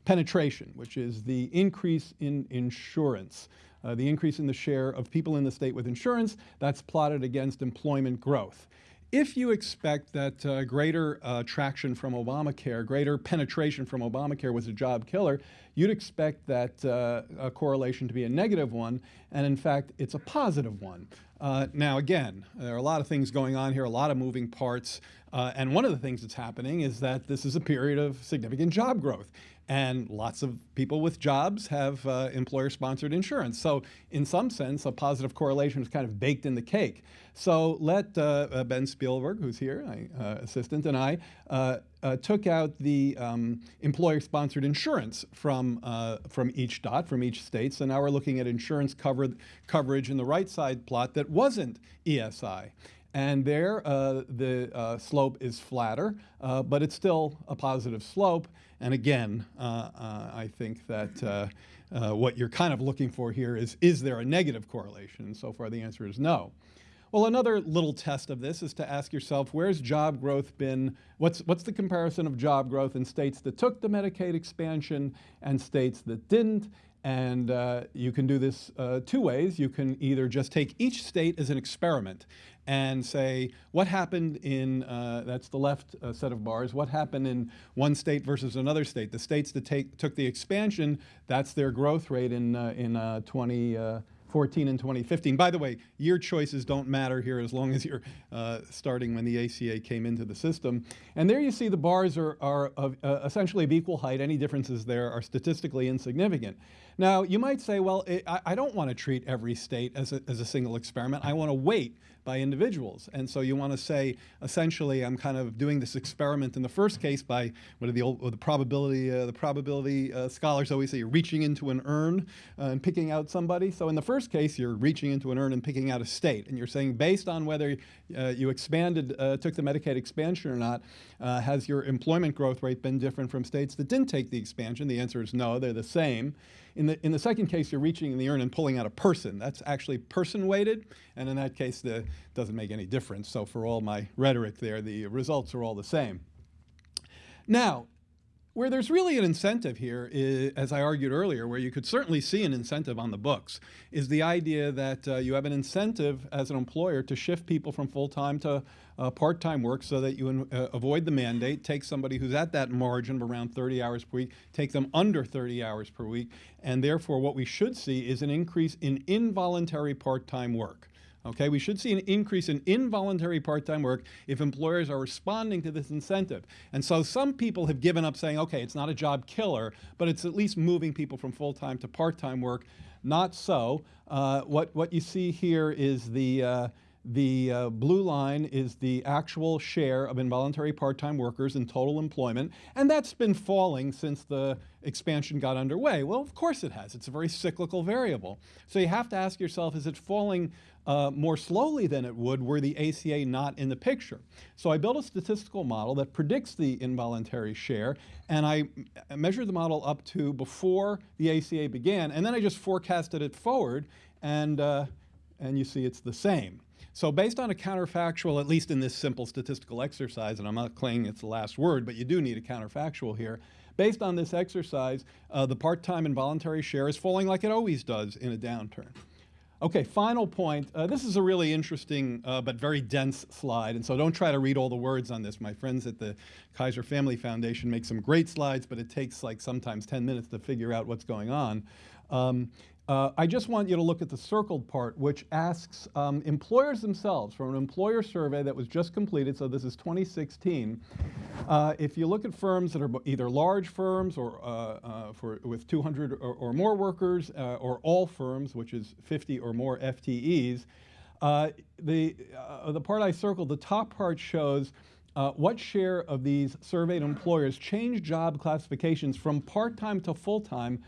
penetration, which is the increase in insurance, uh, the increase in the share of people in the state with insurance. That's plotted against employment growth. If you expect that uh, greater uh, traction from Obamacare, greater penetration from Obamacare was a job killer, you'd expect that uh, correlation to be a negative one, and in fact, it's a positive one. Uh, now, again, there are a lot of things going on here, a lot of moving parts, uh, and one of the things that's happening is that this is a period of significant job growth. And lots of people with jobs have uh, employer sponsored insurance. So, in some sense, a positive correlation is kind of baked in the cake. So, let uh, uh, Ben Spielberg, who's here, my uh, assistant, and I uh, uh, took out the um, employer sponsored insurance from, from each dot, from each state. So now we're looking at insurance covered, coverage in the right side plot that wasn't ESI. And there, uh, the uh, slope is flatter, uh, but it's still a positive slope. And again, uh, uh, I think that uh, what you're kind of looking for here is, is there a negative correlation? And so far the answer is no. Well, another little test of this is to ask yourself, where's job growth been, what's, what's the comparison of job growth in states that took the Medicaid expansion and states that didn't? And uh, you can do this uh, two ways. You can either just take each state as an experiment and say, what happened in, uh, that's the left uh, set of bars, what happened in one state versus another state? The states that take, took the expansion, that's their growth rate in, uh, in uh, 20, 14 and 2015. By the way, year choices don't matter here as long as you're uh, starting when the ACA came into the system. And there you see the bars are, are of, uh, essentially of equal height. Any differences there are statistically insignificant. Now, you might say, well, it, I, I don't want to treat every state as a, as a single experiment. I want to weight by individuals. And so you want to say, essentially, I'm kind of doing this experiment in the first case by what are the old, the probability, uh, the probability uh, scholars always say you're reaching into an urn uh, and picking out somebody. So in the first case, you're reaching into an urn and picking out a state. And you're saying, based on whether uh, you expanded, uh, took the Medicaid expansion or not, uh, has your employment growth rate been different from states that didn't take the expansion? The answer is no, they're the same. In the, in the second case, you're reaching in the urn and pulling out a person. That's actually person weighted, and in that case, the doesn't make any difference. So for all my rhetoric there, the results are all the same. Now, where there's really an incentive here, is, as I argued earlier, where you could certainly see an incentive on the books, is the idea that uh, you have an incentive as an employer to shift people from full-time to uh, part-time work so that you uh, avoid the mandate, take somebody who's at that margin of around 30 hours per week, take them under 30 hours per week, and therefore what we should see is an increase in involuntary part-time work. Okay, we should see an increase in involuntary part-time work if employers are responding to this incentive. And so some people have given up saying, okay, it's not a job killer, but it's at least moving people from full-time to part-time work. Not so. Uh, what, what you see here is the, uh, the uh, blue line is the actual share of involuntary part-time workers in total employment, and that's been falling since the expansion got underway. Well, of course it has. It's a very cyclical variable. So you have to ask yourself, is it falling uh, more slowly than it would were the ACA not in the picture? So I built a statistical model that predicts the involuntary share, and I measured the model up to before the ACA began, and then I just forecasted it forward, and, uh, and you see it's the same. So based on a counterfactual, at least in this simple statistical exercise, and I'm not claiming it's the last word, but you do need a counterfactual here. Based on this exercise, uh, the part-time involuntary share is falling like it always does in a downturn. Okay, final point. Uh, this is a really interesting uh, but very dense slide, and so don't try to read all the words on this. My friends at the Kaiser Family Foundation make some great slides, but it takes like sometimes 10 minutes to figure out what's going on. Um, uh, I just want you to look at the circled part, which asks um, employers themselves from an employer survey that was just completed, so this is 2016. Uh, if you look at firms that are either large firms or uh, uh, for, with 200 or, or more workers, uh, or all firms, which is 50 or more FTEs, uh, the, the part I circled, the top part shows uh, what share of these surveyed employers change job classifications from part-time to full-time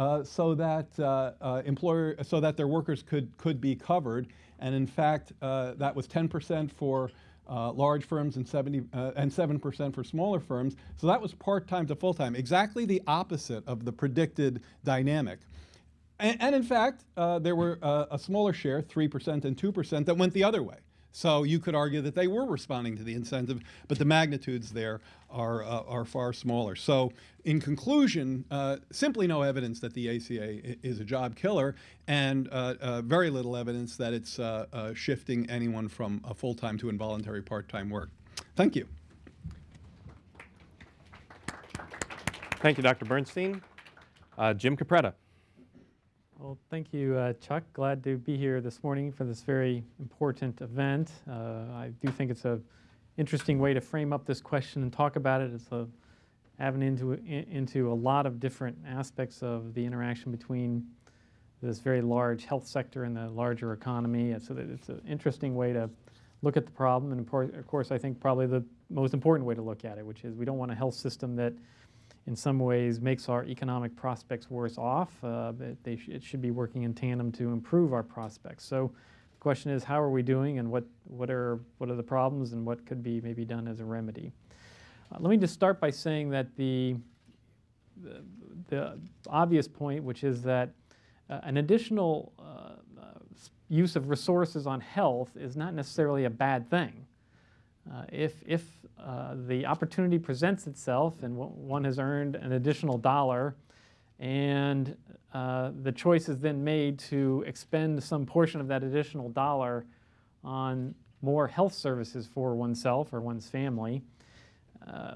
uh, so that uh, uh, employer, so that their workers could could be covered. And in fact, uh, that was 10% for large firms and 70 uh, and 7% for smaller firms. So that was part-time to full-time, exactly the opposite of the predicted dynamic. And, and in fact, there were a smaller share, 3% and 2%, that went the other way. So you could argue that they were responding to the incentive, but the magnitudes there are, uh, are far smaller. So in conclusion, uh, simply no evidence that the ACA is a job killer, and uh, uh, very little evidence that it's uh, uh, shifting anyone from a full-time to involuntary part-time work. Thank you. Thank you, Dr. Bernstein. Jim Capretta. Well, thank you, uh, Chuck. Glad to be here this morning for this very important event. Uh, I do think it's a interesting way to frame up this question and talk about it. It's a avenue into into a lot of different aspects of the interaction between this very large health sector and the larger economy. So that it's an interesting way to look at the problem. And of course, I think probably the most important way to look at it, which is we don't want a health system that in some ways makes our economic prospects worse off. Uh, they sh- it should be working in tandem to improve our prospects. So the question is, how are we doing, and what what are what are the problems, and what could be maybe done as a remedy? Uh, let me just start by saying that the the, the obvious point, which is that uh, an additional uh, uh, use of resources on health is not necessarily a bad thing. Uh, if if uh, the opportunity presents itself and one has earned an additional dollar, and uh, the choice is then made to expend some portion of that additional dollar on more health services for oneself or one's family, uh,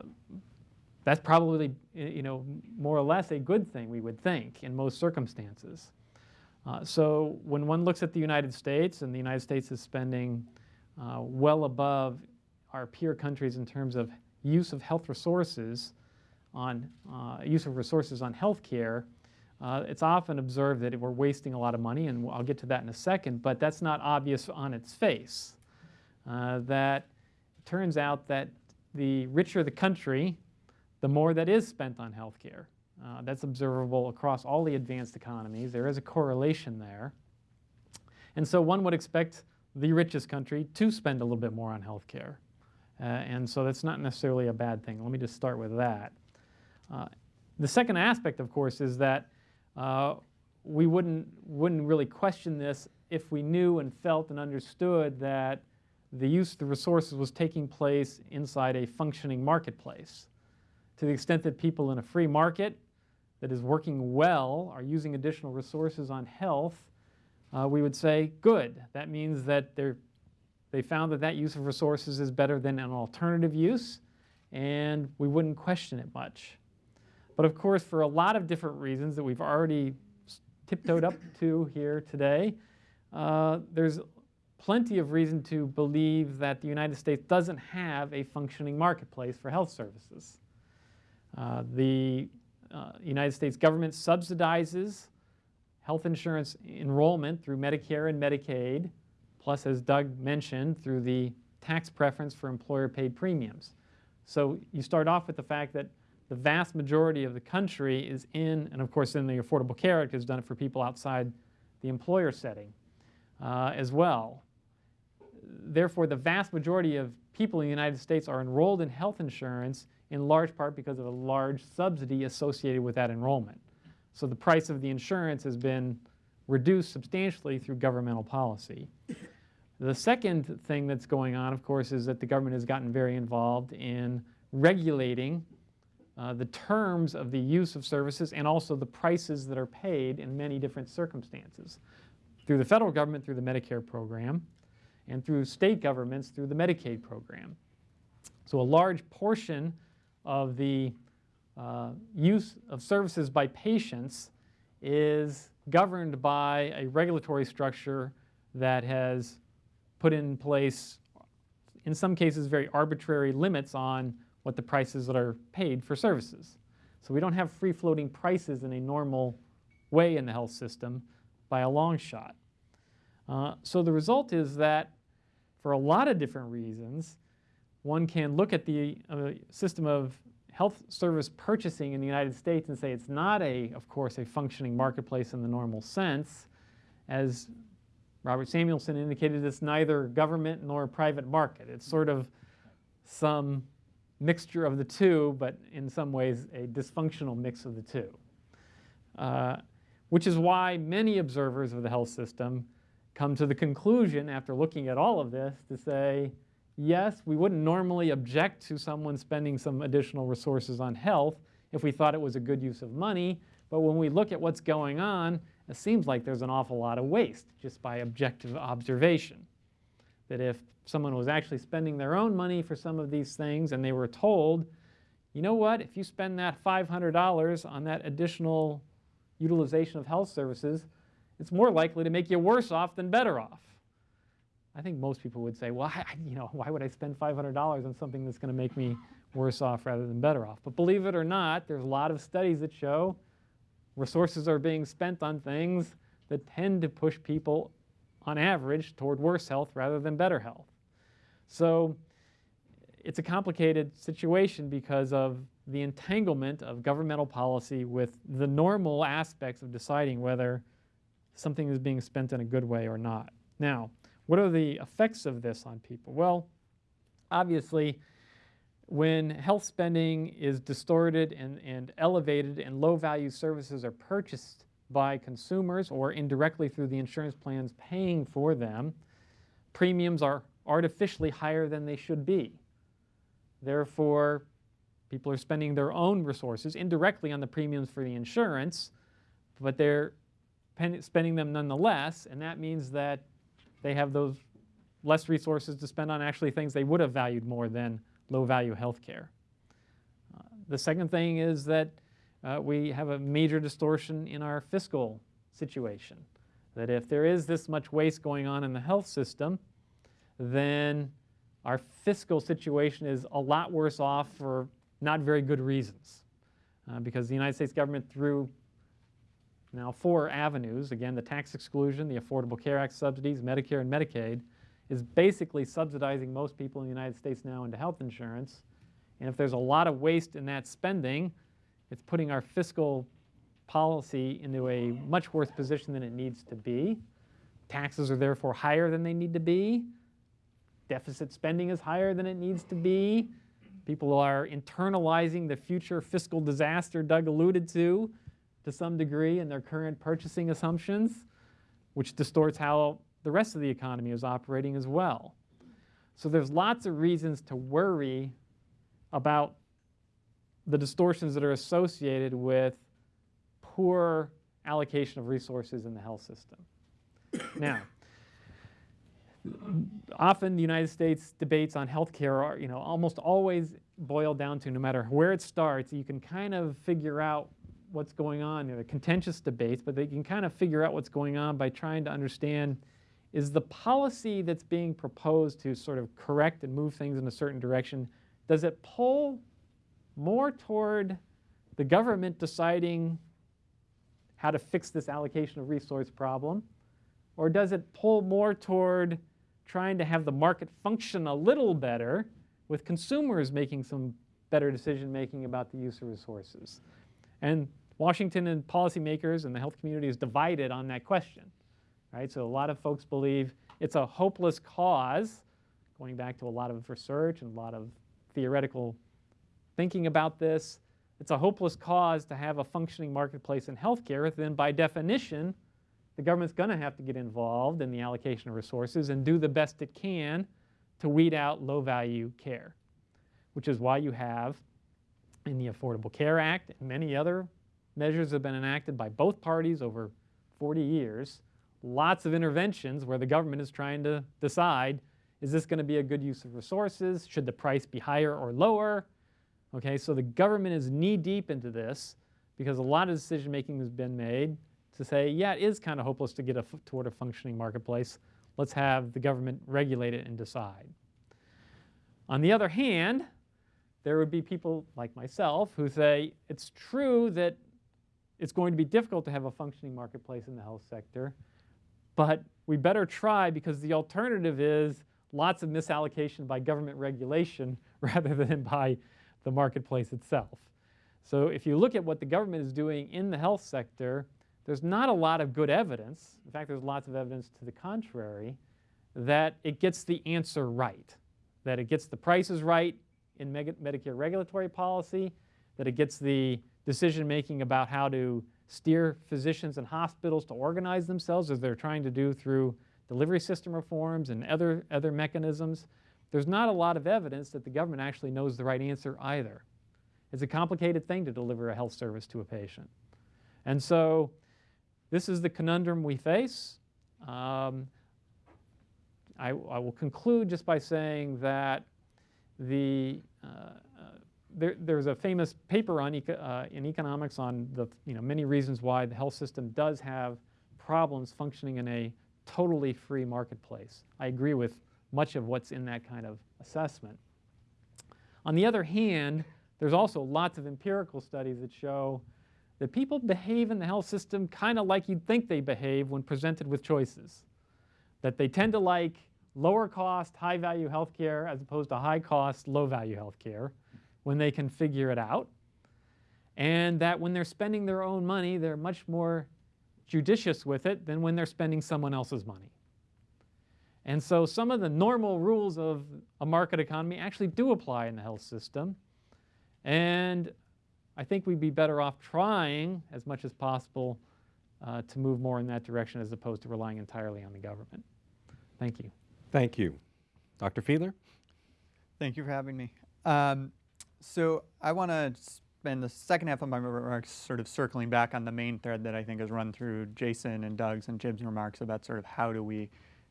that's probably you know more or less a good thing we would think in most circumstances. Uh, so when one looks at the United States, and the United States is spending well above our peer countries in terms of use of health resources on uh, use of resources on healthcare, uh, it's often observed that we're wasting a lot of money, and I'll get to that in a second. But that's not obvious on its face. Uh, that it turns out that the richer the country, the more that is spent on healthcare. Uh, that's observable across all the advanced economies. There is a correlation there. And so one would expect the richest country to spend a little bit more on healthcare. Uh, and so that's not necessarily a bad thing. Let me just start with that. Uh, the second aspect, of course, is that uh, we wouldn't, wouldn't really question this if we knew and felt and understood that the use of the resources was taking place inside a functioning marketplace. To the extent that people in a free market that is working well are using additional resources on health, uh, we would say, good. That means that they're, they found that that use of resources is better than an alternative use, and we wouldn't question it much. But of course, for a lot of different reasons that we've already tiptoed up to here today, uh, there's plenty of reason to believe that the United States doesn't have a functioning marketplace for health services. Uh, the uh, United States government subsidizes health insurance enrollment through Medicare and Medicaid, plus, as Doug mentioned, through the tax preference for employer-paid premiums. So you start off with the fact that the vast majority of the country is in, and of course in the Affordable Care Act has done it for people outside the employer setting uh, as well. Therefore, the vast majority of people in the United States are enrolled in health insurance in large part because of a large subsidy associated with that enrollment. So the price of the insurance has been reduced substantially through governmental policy. The second thing that's going on, of course, is that the government has gotten very involved in regulating uh, the terms of the use of services and also the prices that are paid in many different circumstances. Through the federal government, through the Medicare program, and through state governments, through the Medicaid program. So a large portion of the uh, use of services by patients is governed by a regulatory structure that has put in place, in some cases, very arbitrary limits on what the prices that are paid for services. So we don't have free-floating prices in a normal way in the health system by a long shot. Uh, so the result is that for a lot of different reasons, one can look at the uh, system of health service purchasing in the United States and say it's not a, of course, a functioning marketplace in the normal sense. As Robert Samuelson indicated, it's neither government nor private market. It's sort of some mixture of the two, but in some ways a dysfunctional mix of the two. Uh, which is why many observers of the health system come to the conclusion after looking at all of this to say, yes, we wouldn't normally object to someone spending some additional resources on health if we thought it was a good use of money, but when we look at what's going on, it seems like there's an awful lot of waste just by objective observation. That if someone was actually spending their own money for some of these things and they were told, you know what, if you spend that $500 on that additional utilization of health services, it's more likely to make you worse off than better off. I think most people would say, well, you know, why would I spend $500 on something that's going to make me worse off rather than better off? But believe it or not, there's a lot of studies that show resources are being spent on things that tend to push people, on average, toward worse health rather than better health. So it's a complicated situation because of the entanglement of governmental policy with the normal aspects of deciding whether something is being spent in a good way or not. Now, what are the effects of this on people? Well, obviously, when health spending is distorted and, and elevated and low value services are purchased by consumers or indirectly through the insurance plans paying for them, premiums are artificially higher than they should be. Therefore, people are spending their own resources indirectly on the premiums for the insurance, but they're spending them nonetheless, and that means that they have those less resources to spend on actually things they would have valued more than low-value healthcare. Uh, the second thing is that uh, we have a major distortion in our fiscal situation. That if there is this much waste going on in the health system, then our fiscal situation is a lot worse off for not very good reasons. Uh, because the United States government, through now four avenues, again, the tax exclusion, the Affordable Care Act subsidies, Medicare and Medicaid, is basically subsidizing most people in the United States now into health insurance. And if there's a lot of waste in that spending, it's putting our fiscal policy into a much worse position than it needs to be. Taxes are therefore higher than they need to be. Deficit spending is higher than it needs to be. People are internalizing the future fiscal disaster Doug alluded to to some degree in their current purchasing assumptions, which distorts how the rest of the economy is operating as well. So there's lots of reasons to worry about the distortions that are associated with poor allocation of resources in the health system. now, often the United States debates on healthcare are, you know, almost always boil down to no matter where it starts, you can kind of figure out what's going on. They're contentious debates, but they can kind of figure out what's going on by trying to understand is the policy that's being proposed to sort of correct and move things in a certain direction, does it pull more toward the government deciding how to fix this allocation of resource problem? Or does it pull more toward trying to have the market function a little better with consumers making some better decision making about the use of resources. And Washington and policymakers and the health community is divided on that question. Right? So a lot of folks believe it's a hopeless cause, going back to a lot of research and a lot of theoretical thinking about this. It's a hopeless cause to have a functioning marketplace in healthcare, then by definition, the government's going to have to get involved in the allocation of resources and do the best it can to weed out low value care, which is why you have in the Affordable Care Act and many other measures have been enacted by both parties over 40 years, lots of interventions where the government is trying to decide, is this going to be a good use of resources? Should the price be higher or lower? Okay, so the government is knee deep into this because a lot of decision making has been made to say, yeah, it is kind of hopeless to get a, toward a functioning marketplace. Let's have the government regulate it and decide. On the other hand, there would be people like myself who say it's true that it's going to be difficult to have a functioning marketplace in the health sector, but we better try because the alternative is lots of misallocation by government regulation rather than by the marketplace itself. So if you look at what the government is doing in the health sector, there's not a lot of good evidence, in fact there's lots of evidence to the contrary, that it gets the answer right, that it gets the prices right in Medicare regulatory policy, that it gets the decision making about how to steer physicians and hospitals to organize themselves as they're trying to do through delivery system reforms and other, other mechanisms. There's not a lot of evidence that the government actually knows the right answer either. It's a complicated thing to deliver a health service to a patient. And so this is the conundrum we face. Um, I, I, will conclude just by saying that the, uh, there, there's a famous paper on eco, uh, in economics on the you know, many reasons why the health system does have problems functioning in a totally free marketplace. I agree with much of what's in that kind of assessment. On the other hand, there's also lots of empirical studies that show that people behave in the health system kind of like you'd think they behave when presented with choices. That they tend to like lower cost, high value healthcare as opposed to high cost, low value healthcare when they can figure it out. And that when they're spending their own money, they're much more judicious with it than when they're spending someone else's money. And so some of the normal rules of a market economy actually do apply in the health system. And I think we'd be better off trying as much as possible uh, to move more in that direction as opposed to relying entirely on the government. Thank you. Thank you. Dr. Fiedler? Thank you for having me. Um, so I want to spend the second half of my remarks sort of circling back on the main thread that I think has run through Jason and Doug's and Jim's remarks about sort of how do we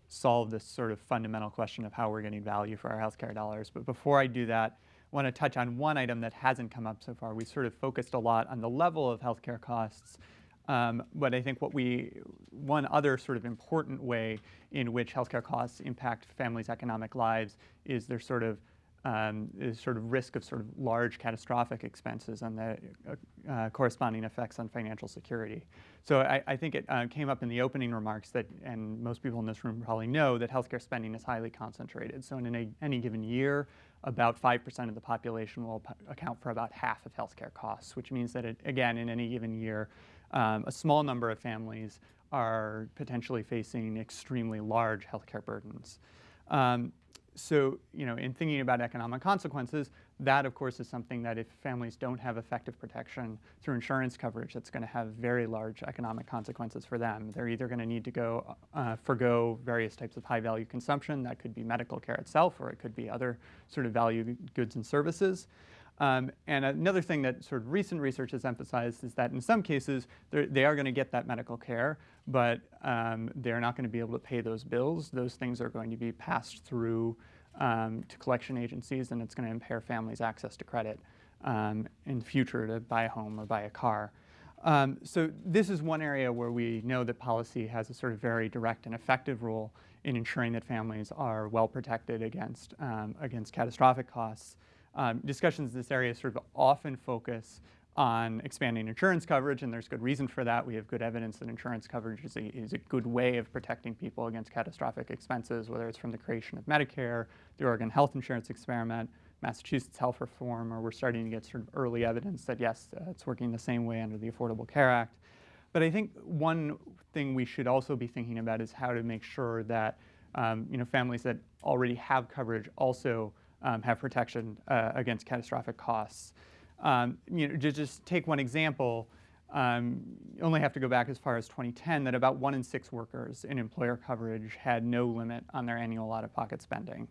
solve this sort of fundamental question of how we're getting value for our healthcare dollars. But before I do that, I want to touch on one item that hasn't come up so far. We sort of focused a lot on the level of healthcare costs, um, but I think what we, one other sort of important way in which healthcare costs impact families' economic lives is their sort of um, is sort of risk of sort of large catastrophic expenses and the uh, uh, corresponding effects on financial security. So I, I think it uh, came up in the opening remarks that, and most people in this room probably know, that healthcare spending is highly concentrated. So in a, any given year, about 5% of the population will account for about half of healthcare costs, which means that, it, again, in any given year, um, a small number of families are potentially facing extremely large healthcare burdens. Um, so, you know, in thinking about economic consequences, that of course is something that if families don't have effective protection through insurance coverage, that's going to have very large economic consequences for them. They're either going to need to go uh, forego various types of high value consumption, that could be medical care itself, or it could be other sort of value goods and services. Um, and another thing that sort of recent research has emphasized is that in some cases they are going to get that medical care, but um, they're not going to be able to pay those bills. Those things are going to be passed through um, to collection agencies, and it's going to impair families' access to credit um, in the future to buy a home or buy a car. Um, so this is one area where we know that policy has a sort of very direct and effective role in ensuring that families are well protected against, um, against catastrophic costs. Um, discussions in this area sort of often focus on expanding insurance coverage, and there's good reason for that. We have good evidence that insurance coverage is a, is a good way of protecting people against catastrophic expenses, whether it's from the creation of Medicare, the Oregon Health Insurance Experiment, Massachusetts Health Reform, or we're starting to get sort of early evidence that yes, uh, it's working the same way under the Affordable Care Act. But I think one thing we should also be thinking about is how to make sure that um, you know, families that already have coverage also um, have protection uh, against catastrophic costs. Um, you know, to just take one example, um, you only have to go back as far as 2010 that about one in six workers in employer coverage had no limit on their annual out-of-pocket spending.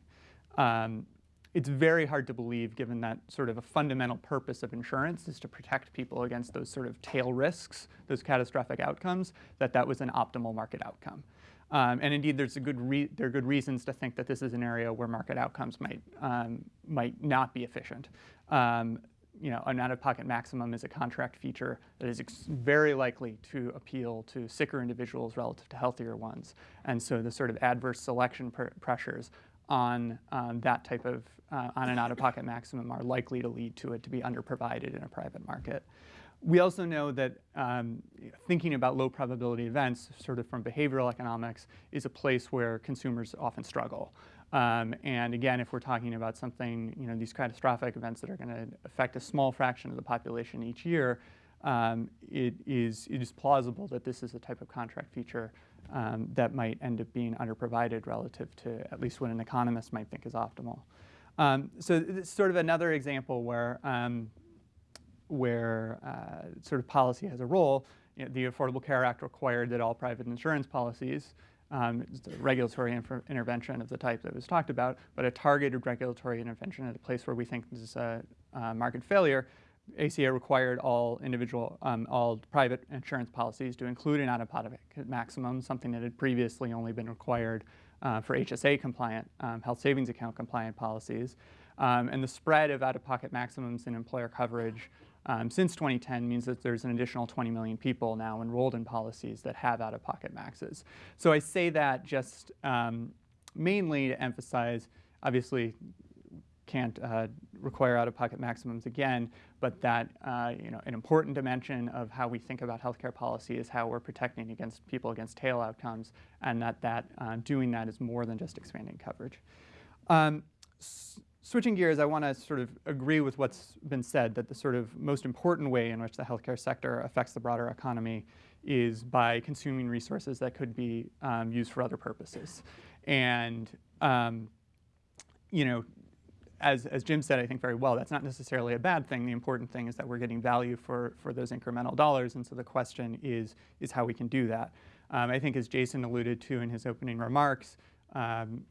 Um, it's very hard to believe, given that sort of a fundamental purpose of insurance is to protect people against those sort of tail risks, those catastrophic outcomes, that that was an optimal market outcome. Um, and indeed, there's a good there are good reasons to think that this is an area where market outcomes might, um, might not be efficient. Um, you know, an out-of-pocket maximum is a contract feature that is very likely to appeal to sicker individuals relative to healthier ones. And so the sort of adverse selection pr pressures on um, that type of, uh, on an out-of-pocket maximum are likely to lead to it to be underprovided in a private market. We also know that um, thinking about low probability events, sort of from behavioral economics, is a place where consumers often struggle. Um, and again, if we're talking about something, you know, these catastrophic events that are going to affect a small fraction of the population each year, um, it, is, it is plausible that this is a type of contract feature um, that might end up being underprovided relative to at least what an economist might think is optimal. Um, so it's sort of another example where, um, where uh, sort of policy has a role. You know, the Affordable Care Act required that all private insurance policies um, regulatory intervention of the type that was talked about, but a targeted regulatory intervention at a place where we think this is a, market failure. ACA required all individual, um, all private insurance policies to include an out-of-pocket maximum, something that had previously only been required uh, for HSA compliant, um, health savings account compliant policies. Um, and the spread of out-of-pocket maximums in employer coverage um, since 2010 means that there's an additional 20 million people now enrolled in policies that have out-of-pocket maxes. So I say that just um, mainly to emphasize, obviously can't uh, require out-of-pocket maximums again, but that uh, you know an important dimension of how we think about healthcare policy is how we're protecting against people against tail outcomes, and that that uh, doing that is more than just expanding coverage. Um, switching gears, I want to sort of agree with what's been said that the sort of most important way in which the healthcare sector affects the broader economy is by consuming resources that could be um, used for other purposes. And, um, you know, as, as Jim said, I think very well, that's not necessarily a bad thing. The important thing is that we're getting value for, for those incremental dollars. And so the question is, is how we can do that. Um, I think as Jason alluded to in his opening remarks, um,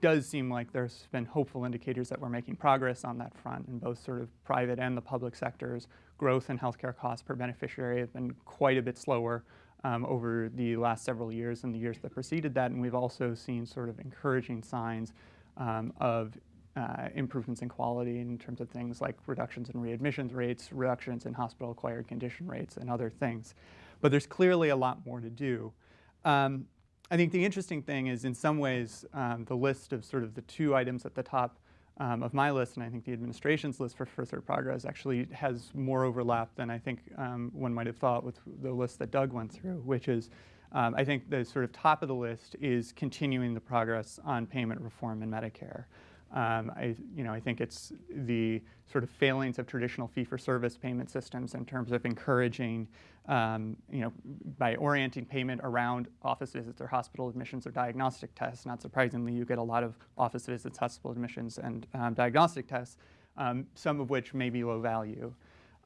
does seem like there's been hopeful indicators that we're making progress on that front in both sort of private and the public sectors. Growth in healthcare costs per beneficiary have been quite a bit slower um, over the last several years and the years that preceded that. And we've also seen sort of encouraging signs um, of uh, improvements in quality in terms of things like reductions in readmissions rates, reductions in hospital-acquired condition rates, and other things. But there's clearly a lot more to do. Um, I think the interesting thing is in some ways um, the list of sort of the two items at the top um, of my list, and I think the administration's list for further progress actually has more overlap than I think um, one might have thought with the list that Doug went through, which is um, I think the sort of top of the list is continuing the progress on payment reform in Medicare. Um, I, you know, I think it's the sort of failings of traditional fee-for-service payment systems in terms of encouraging, um, you know, by orienting payment around office visits or hospital admissions or diagnostic tests. Not surprisingly, you get a lot of office visits, hospital admissions, and um, diagnostic tests, um, some of which may be low value.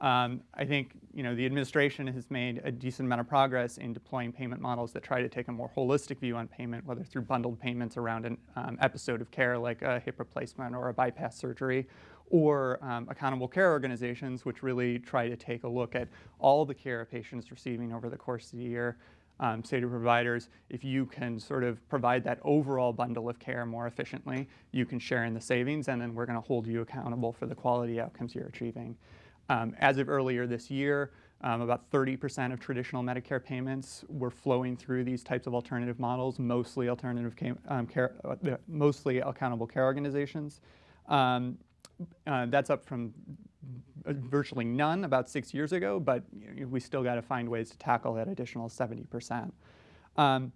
Um, I think you know the administration has made a decent amount of progress in deploying payment models that try to take a more holistic view on payment, whether through bundled payments around an um, episode of care like a hip replacement or a bypass surgery, or um, accountable care organizations which really try to take a look at all the care a patient is receiving over the course of the year. Um, say to providers, if you can sort of provide that overall bundle of care more efficiently, you can share in the savings, and then we're going to hold you accountable for the quality outcomes you're achieving. Um, as of earlier this year, um, about 30% of traditional Medicare payments were flowing through these types of alternative models, mostly alternative um, care, uh, mostly accountable care organizations. Um, uh, that's up from uh, virtually none about six years ago, but you know, we still got to find ways to tackle that additional 70%. Um,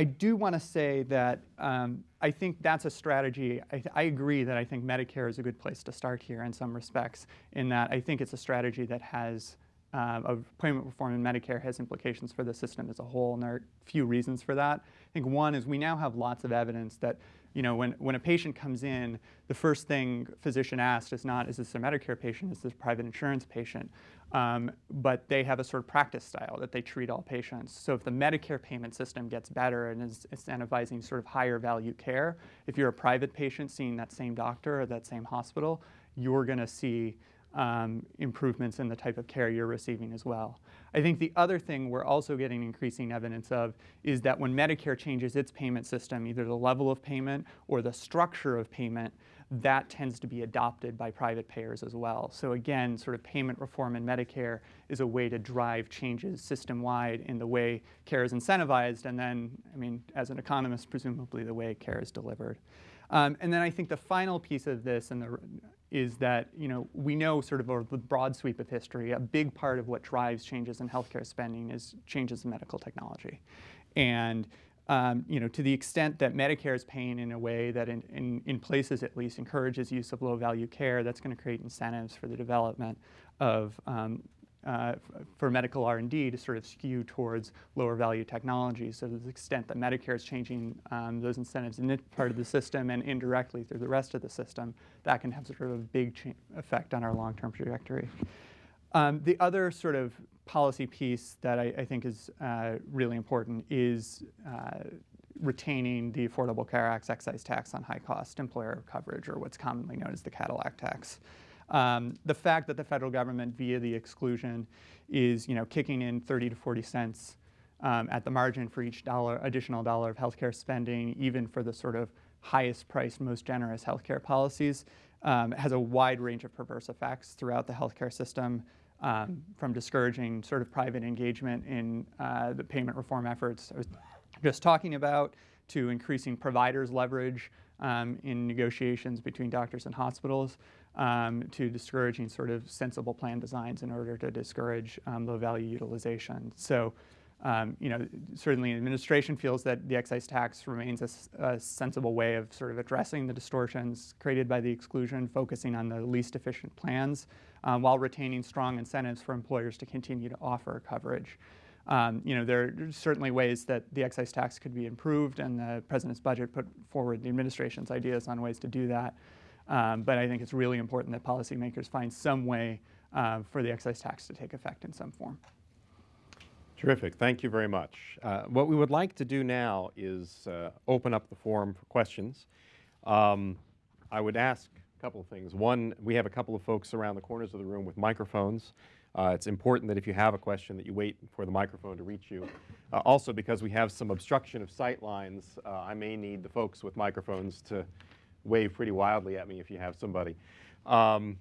I do want to say that um, I think that's a strategy. I, I, agree that I think Medicare is a good place to start here in some respects, in that I think it's a strategy that has um, of payment reform in Medicare has implications for the system as a whole, and there are a few reasons for that. I think one is we now have lots of evidence that you know, when, when a patient comes in, the first thing physician asks is not, is this a Medicare patient, is this a private insurance patient? Um, but they have a sort of practice style that they treat all patients. So if the Medicare payment system gets better and is incentivizing sort of higher value care, if you're a private patient seeing that same doctor or that same hospital, you're going to see um, improvements in the type of care you're receiving as well. I think the other thing we're also getting increasing evidence of is that when Medicare changes its payment system, either the level of payment or the structure of payment, that tends to be adopted by private payers as well. So again, sort of payment reform in Medicare is a way to drive changes system-wide in the way care is incentivized, and then, I mean, as an economist, presumably the way care is delivered. Um, and then I think the final piece of this, and the is that you know we know sort of over the broad sweep of history, a big part of what drives changes in healthcare spending is changes in medical technology, and um, you know to the extent that Medicare is paying in a way that in, in, in places at least encourages use of low value care, that's going to create incentives for the development of um, uh, for medical R&D to sort of skew towards lower value technologies. So to the extent that Medicare is changing um, those incentives in this part of the system and indirectly through the rest of the system, that can have sort of a big effect on our long-term trajectory. Um, the other sort of policy piece that I, I think is uh, really important is uh, retaining the Affordable Care Act's excise tax on high-cost employer coverage, or what's commonly known as the Cadillac tax. Um, the fact that the federal government, via the exclusion, is you know kicking in 30 to 40 cents um, at the margin for each dollar, additional dollar of healthcare spending, even for the sort of highest priced, most generous healthcare policies, um, has a wide range of perverse effects throughout the healthcare system, um, from discouraging sort of private engagement in uh, the payment reform efforts I was just talking about, to increasing providers' leverage um, in negotiations between doctors and hospitals um, to discouraging sort of sensible plan designs in order to discourage um, low value utilization. So, um, you know, certainly administration feels that the excise tax remains a, a, sensible way of sort of addressing the distortions created by the exclusion, focusing on the least efficient plans, um, while retaining strong incentives for employers to continue to offer coverage. Um, you know, there are certainly ways that the excise tax could be improved, and the president's budget put forward the administration's ideas on ways to do that. Um, but I think it's really important that policymakers find some way uh, for the excise tax to take effect in some form. Terrific. Thank you very much. Uh, what we would like to do now is uh, open up the forum for questions. Um, I would ask a couple of things. One, we have a couple of folks around the corners of the room with microphones. Uh, it's important that if you have a question that you wait for the microphone to reach you. Uh, also, because we have some obstruction of sight lines, uh, I may need the folks with microphones to wave pretty wildly at me if you have somebody. Um,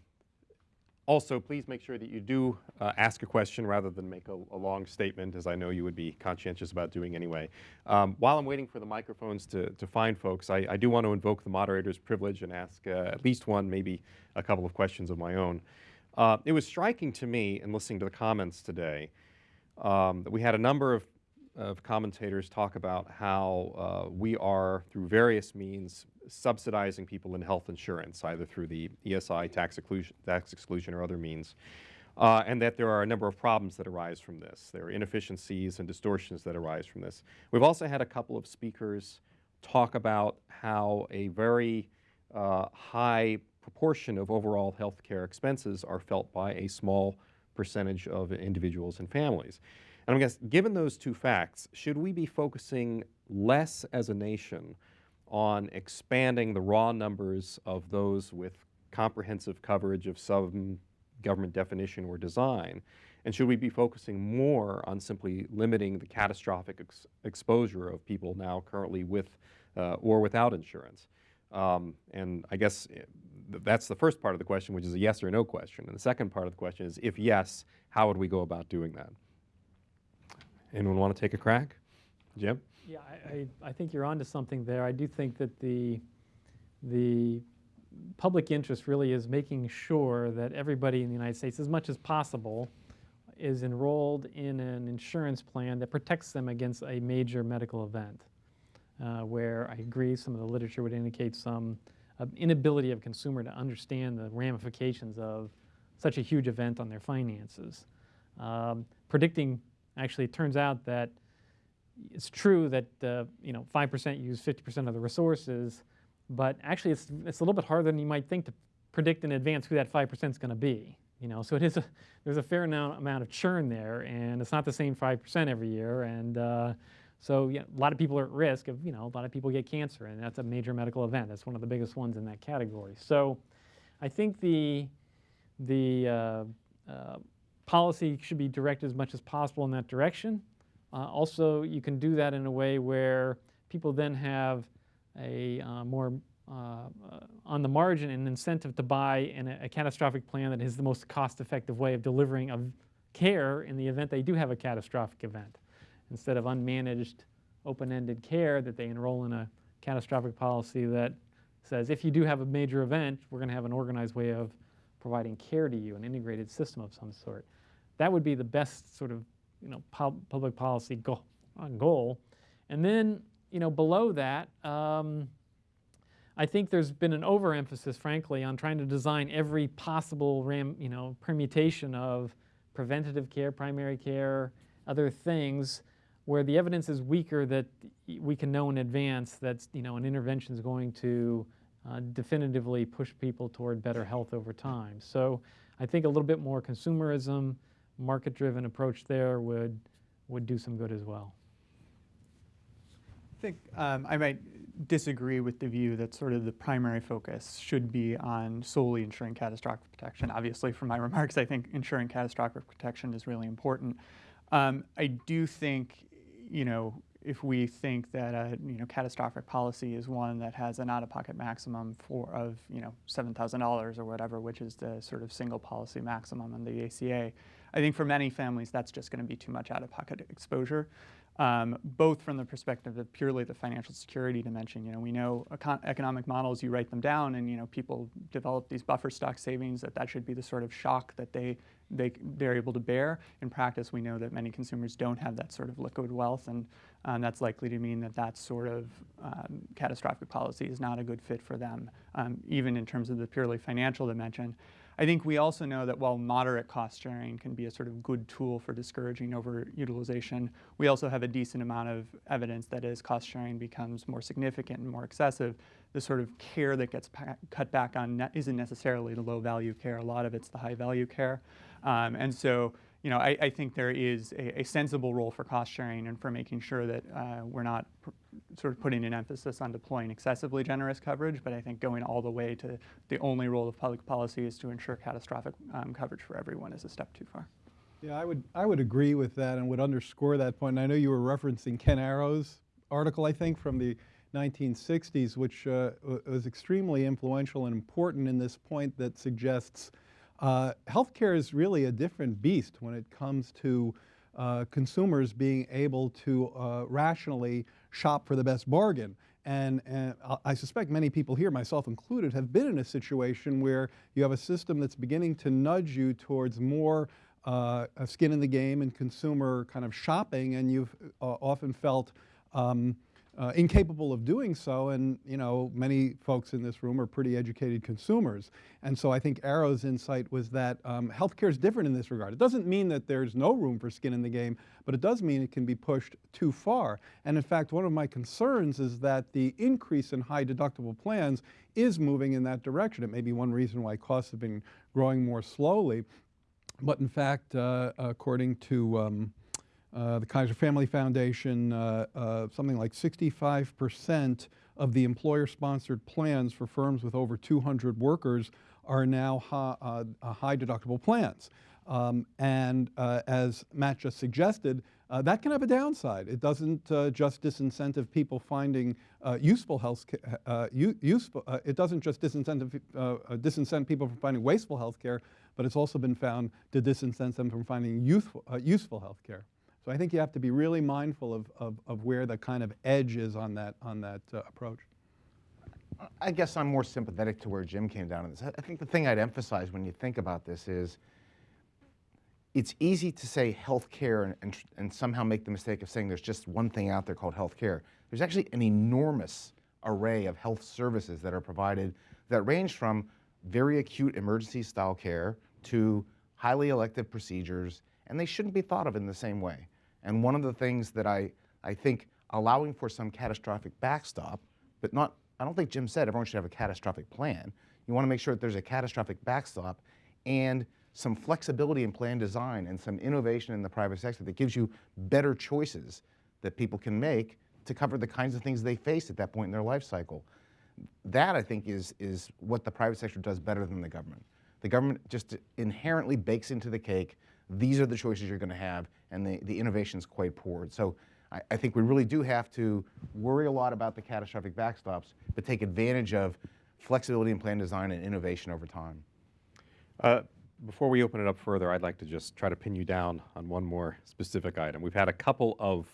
also, please make sure that you do uh, ask a question rather than make a, a, long statement, as I know you would be conscientious about doing anyway. Um, while I'm waiting for the microphones to, to find folks, I, I do want to invoke the moderator's privilege and ask uh, at least one, maybe a couple of questions of my own. Uh, it was striking to me in listening to the comments today um, that we had a number of, of commentators talk about how uh, we are, through various means, subsidizing people in health insurance, either through the ESI tax exclusion, tax exclusion or other means, uh, and that there are a number of problems that arise from this. There are inefficiencies and distortions that arise from this. We've also had a couple of speakers talk about how a very uh, high proportion of overall health care expenses are felt by a small percentage of individuals and families. And I guess, given those two facts, should we be focusing less as a nation on expanding the raw numbers of those with comprehensive coverage of some government definition or design? And should we be focusing more on simply limiting the catastrophic ex exposure of people now currently with uh, or without insurance? Um, and I guess eh, that's the first part of the question, which is a yes or no question. And the second part of the question is, if yes, how would we go about doing that? Anyone want to take a crack? Jim? Yeah, I, I, I think you're onto something there. I do think that the, the public interest really is making sure that everybody in the United States, as much as possible, is enrolled in an insurance plan that protects them against a major medical event. Uh, where I agree, some of the literature would indicate some uh, inability of consumer to understand the ramifications of such a huge event on their finances. Um, predicting, actually, it turns out that it's true that uh, you know 5% use 50% of the resources, but actually it's, it's a little bit harder than you might think to predict in advance who that 5% is going to be. You know, so it is a, there's a fair amount, of churn there, and it's not the same 5% every year. And uh, so yeah, a lot of people are at risk of, you know, a lot of people get cancer, and that's a major medical event. That's one of the biggest ones in that category. So I think the, the uh, uh, policy should be directed as much as possible in that direction. Uh, also, you can do that in a way where people then have a uh, more uh, on the margin an incentive to buy in a, a, catastrophic plan that is the most cost-effective way of delivering of care in the event they do have a catastrophic event. Instead of unmanaged, open-ended care that they enroll in a catastrophic policy that says if you do have a major event, we're going to have an organized way of providing care to you, an integrated system of some sort. That would be the best sort of you know, pub public policy goal, uh, goal. And then, you know, below that, um, I think there's been an overemphasis, frankly, on trying to design every possible ram, you know, permutation of preventative care, primary care, other things, where the evidence is weaker that we can know in advance that you know an intervention is going to uh, definitively push people toward better health over time. So I think a little bit more consumerism, market-driven approach there would would do some good as well. I think um, I might disagree with the view that sort of the primary focus should be on solely ensuring catastrophic protection. Obviously, from my remarks, I think ensuring catastrophic protection is really important. Um, I do think, you know, if we think that a you know catastrophic policy is one that has an out-of-pocket maximum for of you know seven thousand dollars or whatever, which is the sort of single policy maximum in the ACA, I think for many families that's just going to be too much out-of-pocket exposure um, both from the perspective of purely the financial security dimension. You know, we know econ economic models, you write them down and, you know, people develop these buffer stock savings that that should be the sort of shock that they, they, they're able to bear. In practice, we know that many consumers don't have that sort of liquid wealth and um, that's likely to mean that that sort of um, catastrophic policy is not a good fit for them, um, even in terms of the purely financial dimension. I think we also know that while moderate cost sharing can be a sort of good tool for discouraging overutilization, we also have a decent amount of evidence that as cost sharing becomes more significant and more excessive, the sort of care that gets cut back on isn't necessarily the low value care. A lot of it's the high value care. Um, and so you know, I, I, think there is a, a, sensible role for cost sharing and for making sure that uh, we're not sort of putting an emphasis on deploying excessively generous coverage, but I think going all the way to the only role of public policy is to ensure catastrophic um, coverage for everyone is a step too far. Yeah, I would, I would agree with that and would underscore that point. And I know you were referencing Ken Arrow's article, I think, from the 1960s, which uh, was extremely influential and important in this point that suggests uh, healthcare is really a different beast when it comes to uh, consumers being able to uh, rationally shop for the best bargain. And, and, I suspect many people here, myself included, have been in a situation where you have a system that's beginning to nudge you towards more uh, skin in the game and consumer kind of shopping, and you've uh, often felt um, uh, incapable of doing so, and you know many folks in this room are pretty educated consumers, and so I think Arrow's insight was that um, healthcare is different in this regard. It doesn't mean that there's no room for skin in the game, but it does mean it can be pushed too far. And in fact, one of my concerns is that the increase in high deductible plans is moving in that direction. It may be one reason why costs have been growing more slowly, but in fact, uh, according to um, the Kaiser Family Foundation, uh, uh, something like 65% of the employer-sponsored plans for firms with over 200 workers are now high, uh, uh, high deductible plans. Um, and as Matt just suggested, that can have a downside. It doesn't just disincentive people finding useful health useful, it doesn't just disincentive, disincent people from finding wasteful health care, but it's also been found to disincentive them from finding youthful, useful health care. So I think you have to be really mindful of, of, of where the kind of edge is on that, on that uh, approach. I guess I'm more sympathetic to where Jim came down on this. I think the thing I'd emphasize when you think about this is it's easy to say healthcare and, and, and somehow make the mistake of saying there's just one thing out there called healthcare. There's actually an enormous array of health services that are provided that range from very acute emergency style care to highly elective procedures, and they shouldn't be thought of in the same way. And one of the things that I, I think allowing for some catastrophic backstop, but not, I don't think Jim said everyone should have a catastrophic plan. You want to make sure that there's a catastrophic backstop and some flexibility in plan design and some innovation in the private sector that gives you better choices that people can make to cover the kinds of things they face at that point in their life cycle. That, I think, is, is what the private sector does better than the government. The government just inherently bakes into the cake, these are the choices you're going to have, and the, the innovation's quite poor. So I, I think we really do have to worry a lot about the catastrophic backstops, but take advantage of flexibility in plan design and innovation over time. Uh, Before we open it up further, I'd like to just try to pin you down on one more specific item. We've had a couple of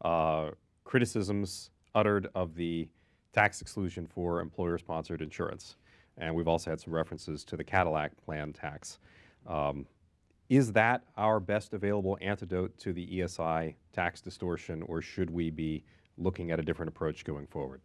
uh, criticisms uttered of the tax exclusion for employer-sponsored insurance, and we've also had some references to the Cadillac plan tax. Um, Is that our best available antidote to the ESI tax distortion, or should we be looking at a different approach going forward?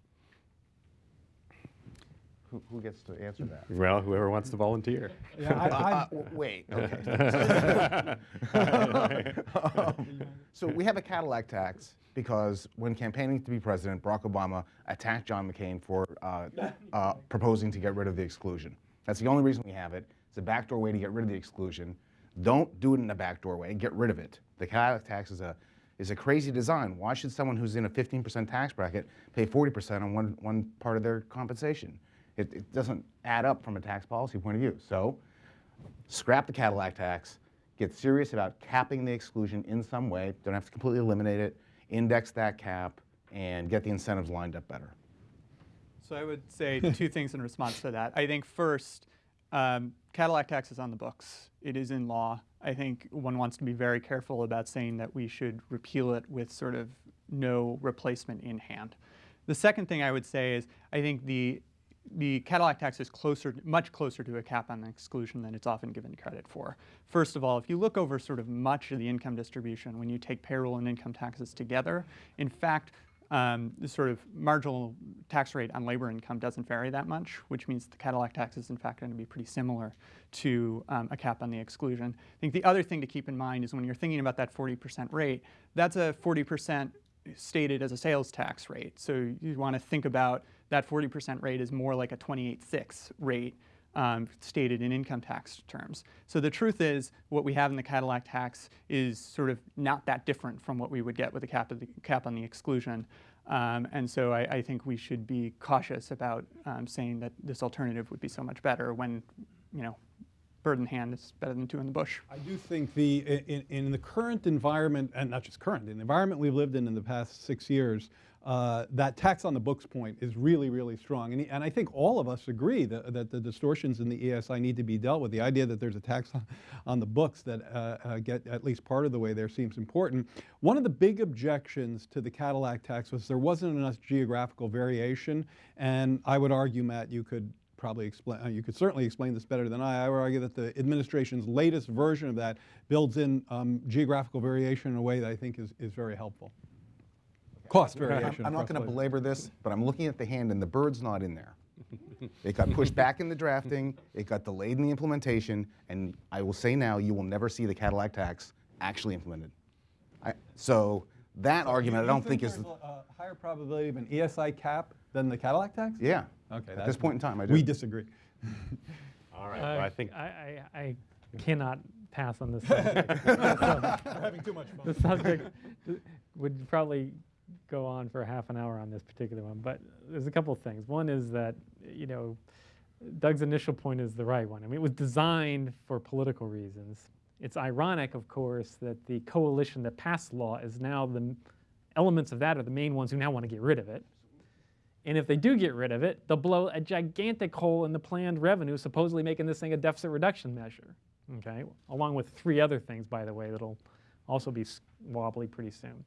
Who, who gets to answer that? Well, whoever wants to volunteer. Yeah, I, I, Uh, wait, okay. so we have a Cadillac tax because when campaigning to be president, Barack Obama attacked John McCain for uh, uh, proposing to get rid of the exclusion. That's the only reason we have it. It's a backdoor way to get rid of the exclusion. Don't do it in a backdoor way. Get rid of it. The Cadillac tax is a is a crazy design. Why should someone who's in a 15% tax bracket pay 40% on one, one part of their compensation? It, it doesn't add up from a tax policy point of view. So scrap the Cadillac tax, get serious about capping the exclusion in some way, don't have to completely eliminate it, index that cap, and get the incentives lined up better. So I would say two things in response to that. I think first, um, Cadillac tax is on the books. It is in law. I think one wants to be very careful about saying that we should repeal it with sort of no replacement in hand. The second thing I would say is I think the the Cadillac tax is closer, much closer to a cap on exclusion than it's often given credit for. First of all, if you look over sort of much of the income distribution, when you take payroll and income taxes together, in fact, um, the sort of marginal tax rate on labor income doesn't vary that much, which means the Cadillac tax is in fact going to be pretty similar to um, a cap on the exclusion. I think the other thing to keep in mind is when you're thinking about that 40% rate, that's a 40% stated as a sales tax rate. So you want to think about that 40% rate is more like a 28.6 rate um, stated in income tax terms. So the truth is, what we have in the Cadillac tax is sort of not that different from what we would get with a cap, the, cap on the exclusion. Um, and so I, I, think we should be cautious about um, saying that this alternative would be so much better when, you know, bird in hand is better than two in the bush. I do think the in, in the current environment, and not just current, in the environment we've lived in in the past six years, uh, that tax on the books point is really, really strong. And, and I think all of us agree that, that, the distortions in the ESI need to be dealt with. The idea that there's a tax on, on the books that uh, uh, get at least part of the way there seems important. One of the big objections to the Cadillac tax was there wasn't enough geographical variation. And I would argue, Matt, you could probably explain, uh, you could certainly explain this better than I. I would argue that the administration's latest version of that builds in um, geographical variation in a way that I think is, is very helpful. Cost variation. I'm not going to belabor this, but I'm looking at the hand and the bird's not in there. It got pushed back in the drafting, it got delayed in the implementation, and I will say now, you will never see the Cadillac tax actually implemented. I, so that argument, I don't think is, a a higher probability of an ESI cap than the Cadillac tax? yeah. Okay. At this point in time, I do. We disagree. All right, well, I think I, I, I cannot pass on this subject. So, We're having too much fun. the subject would probably go on for half an hour on this particular one, but there's a couple of things. One is that, you know, Doug's initial point is the right one. I mean, it was designed for political reasons. It's ironic, of course, that the coalition that passed the law is now the elements of that are the main ones who now want to get rid of it. And if they do get rid of it, they'll blow a gigantic hole in the planned revenue, supposedly making this thing a deficit reduction measure. Okay, along with three other things, by the way, that'll also be wobbly pretty soon.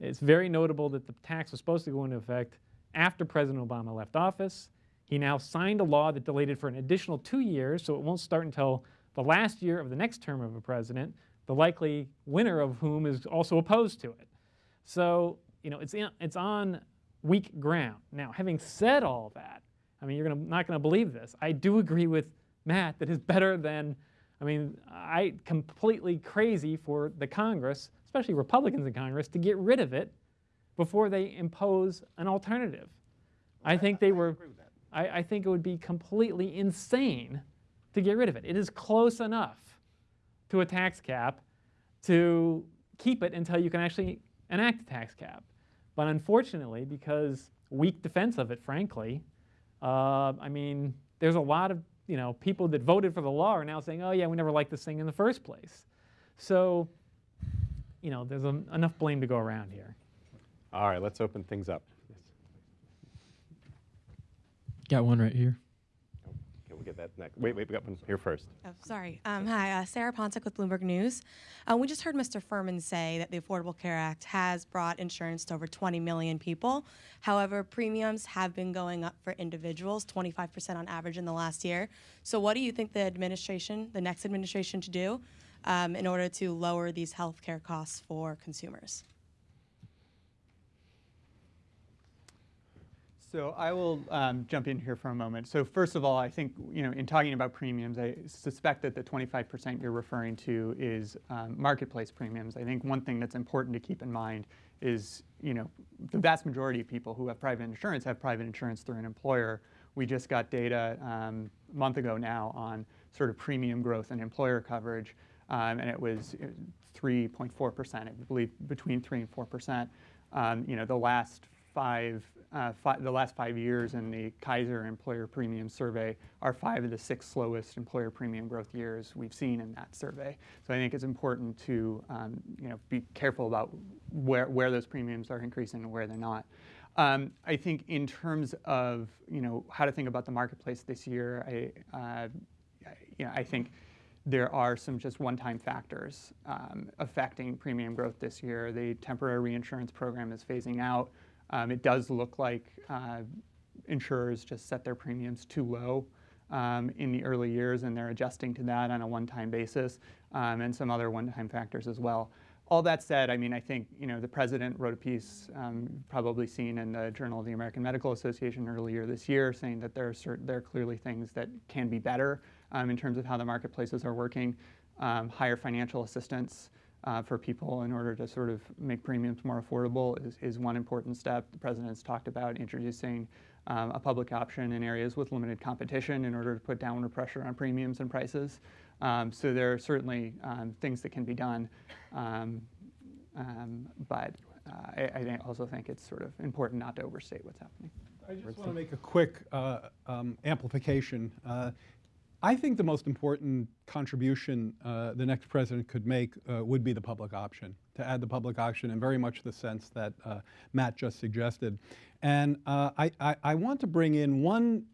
It's very notable that the tax was supposed to go into effect after President Obama left office, He now signed a law that delayed it for an additional two years, so it won't start until the last year of the next term of a president, the likely winner of whom is also opposed to it. So, you know, it's, in, it's on weak ground. Now, having said all that, I mean, you're gonna, not going to believe this. I do agree with Matt that it's better than, I mean, I completely crazy for the Congress, especially Republicans in Congress, to get rid of it before they impose an alternative. I think they were, I, I think it would be completely insane to get rid of it. It is close enough to a tax cap to keep it until you can actually enact a tax cap. But unfortunately, because weak defense of it, frankly, uh, I mean, there's a lot of you know people that voted for the law are now saying, oh yeah, we never liked this thing in the first place. So, you know, there's a, enough blame to go around here. All right, let's open things up. Yes. Got one right here. Okay, we'll get that next. Wait, wait, we got one here first. Oh, sorry. Um, hi, uh, Sarah Pontic with Bloomberg News. Uh, we just heard Mr. Furman say that the Affordable Care Act has brought insurance to over 20 million people. However, premiums have been going up for individuals, 25% on average in the last year. So, what do you think the administration, the next administration, should do um, in order to lower these health care costs for consumers? So I will um, jump in here for a moment. So first of all, I think you know in talking about premiums, I suspect that the 25% you're referring to is um, marketplace premiums. I think one thing that's important to keep in mind is you know the vast majority of people who have private insurance have private insurance through an employer. We just got data um, a month ago now on sort of premium growth and employer coverage, um, and it was 3.4%, I believe between 3 and 4%. Um, you know the last five uh, the last five years in the Kaiser Employer Premium Survey are five of the six slowest employer premium growth years we've seen in that survey. So I think it's important to um, you know be careful about where where those premiums are increasing and where they're not. Um, I think in terms of you know how to think about the marketplace this year, I uh, you know I think there are some just one-time factors um, affecting premium growth this year. The temporary reinsurance program is phasing out. Um, it does look like uh, insurers just set their premiums too low um, in the early years and they're adjusting to that on a one-time basis um, and some other one-time factors as well. All that said, I mean, I think you know the president wrote a piece, um, probably seen in the Journal of the American Medical Association earlier this year, saying that there are certain, there are clearly things that can be better um, in terms of how the marketplaces are working, um, higher financial assistance, uh, for people in order to sort of make premiums more affordable is, is one important step. The president's talked about introducing um, a public option in areas with limited competition in order to put downward pressure on premiums and prices. Um, so there are certainly um, things that can be done, um, but uh, I, I, also think it's sort of important not to overstate what's happening. I just want to make a quick uh, um, amplification. Uh, I think the most important contribution uh, the next president could make uh, would be the public option, to add the public option in very much the sense that uh, Matt just suggested. And uh, I, I, I, want to bring in one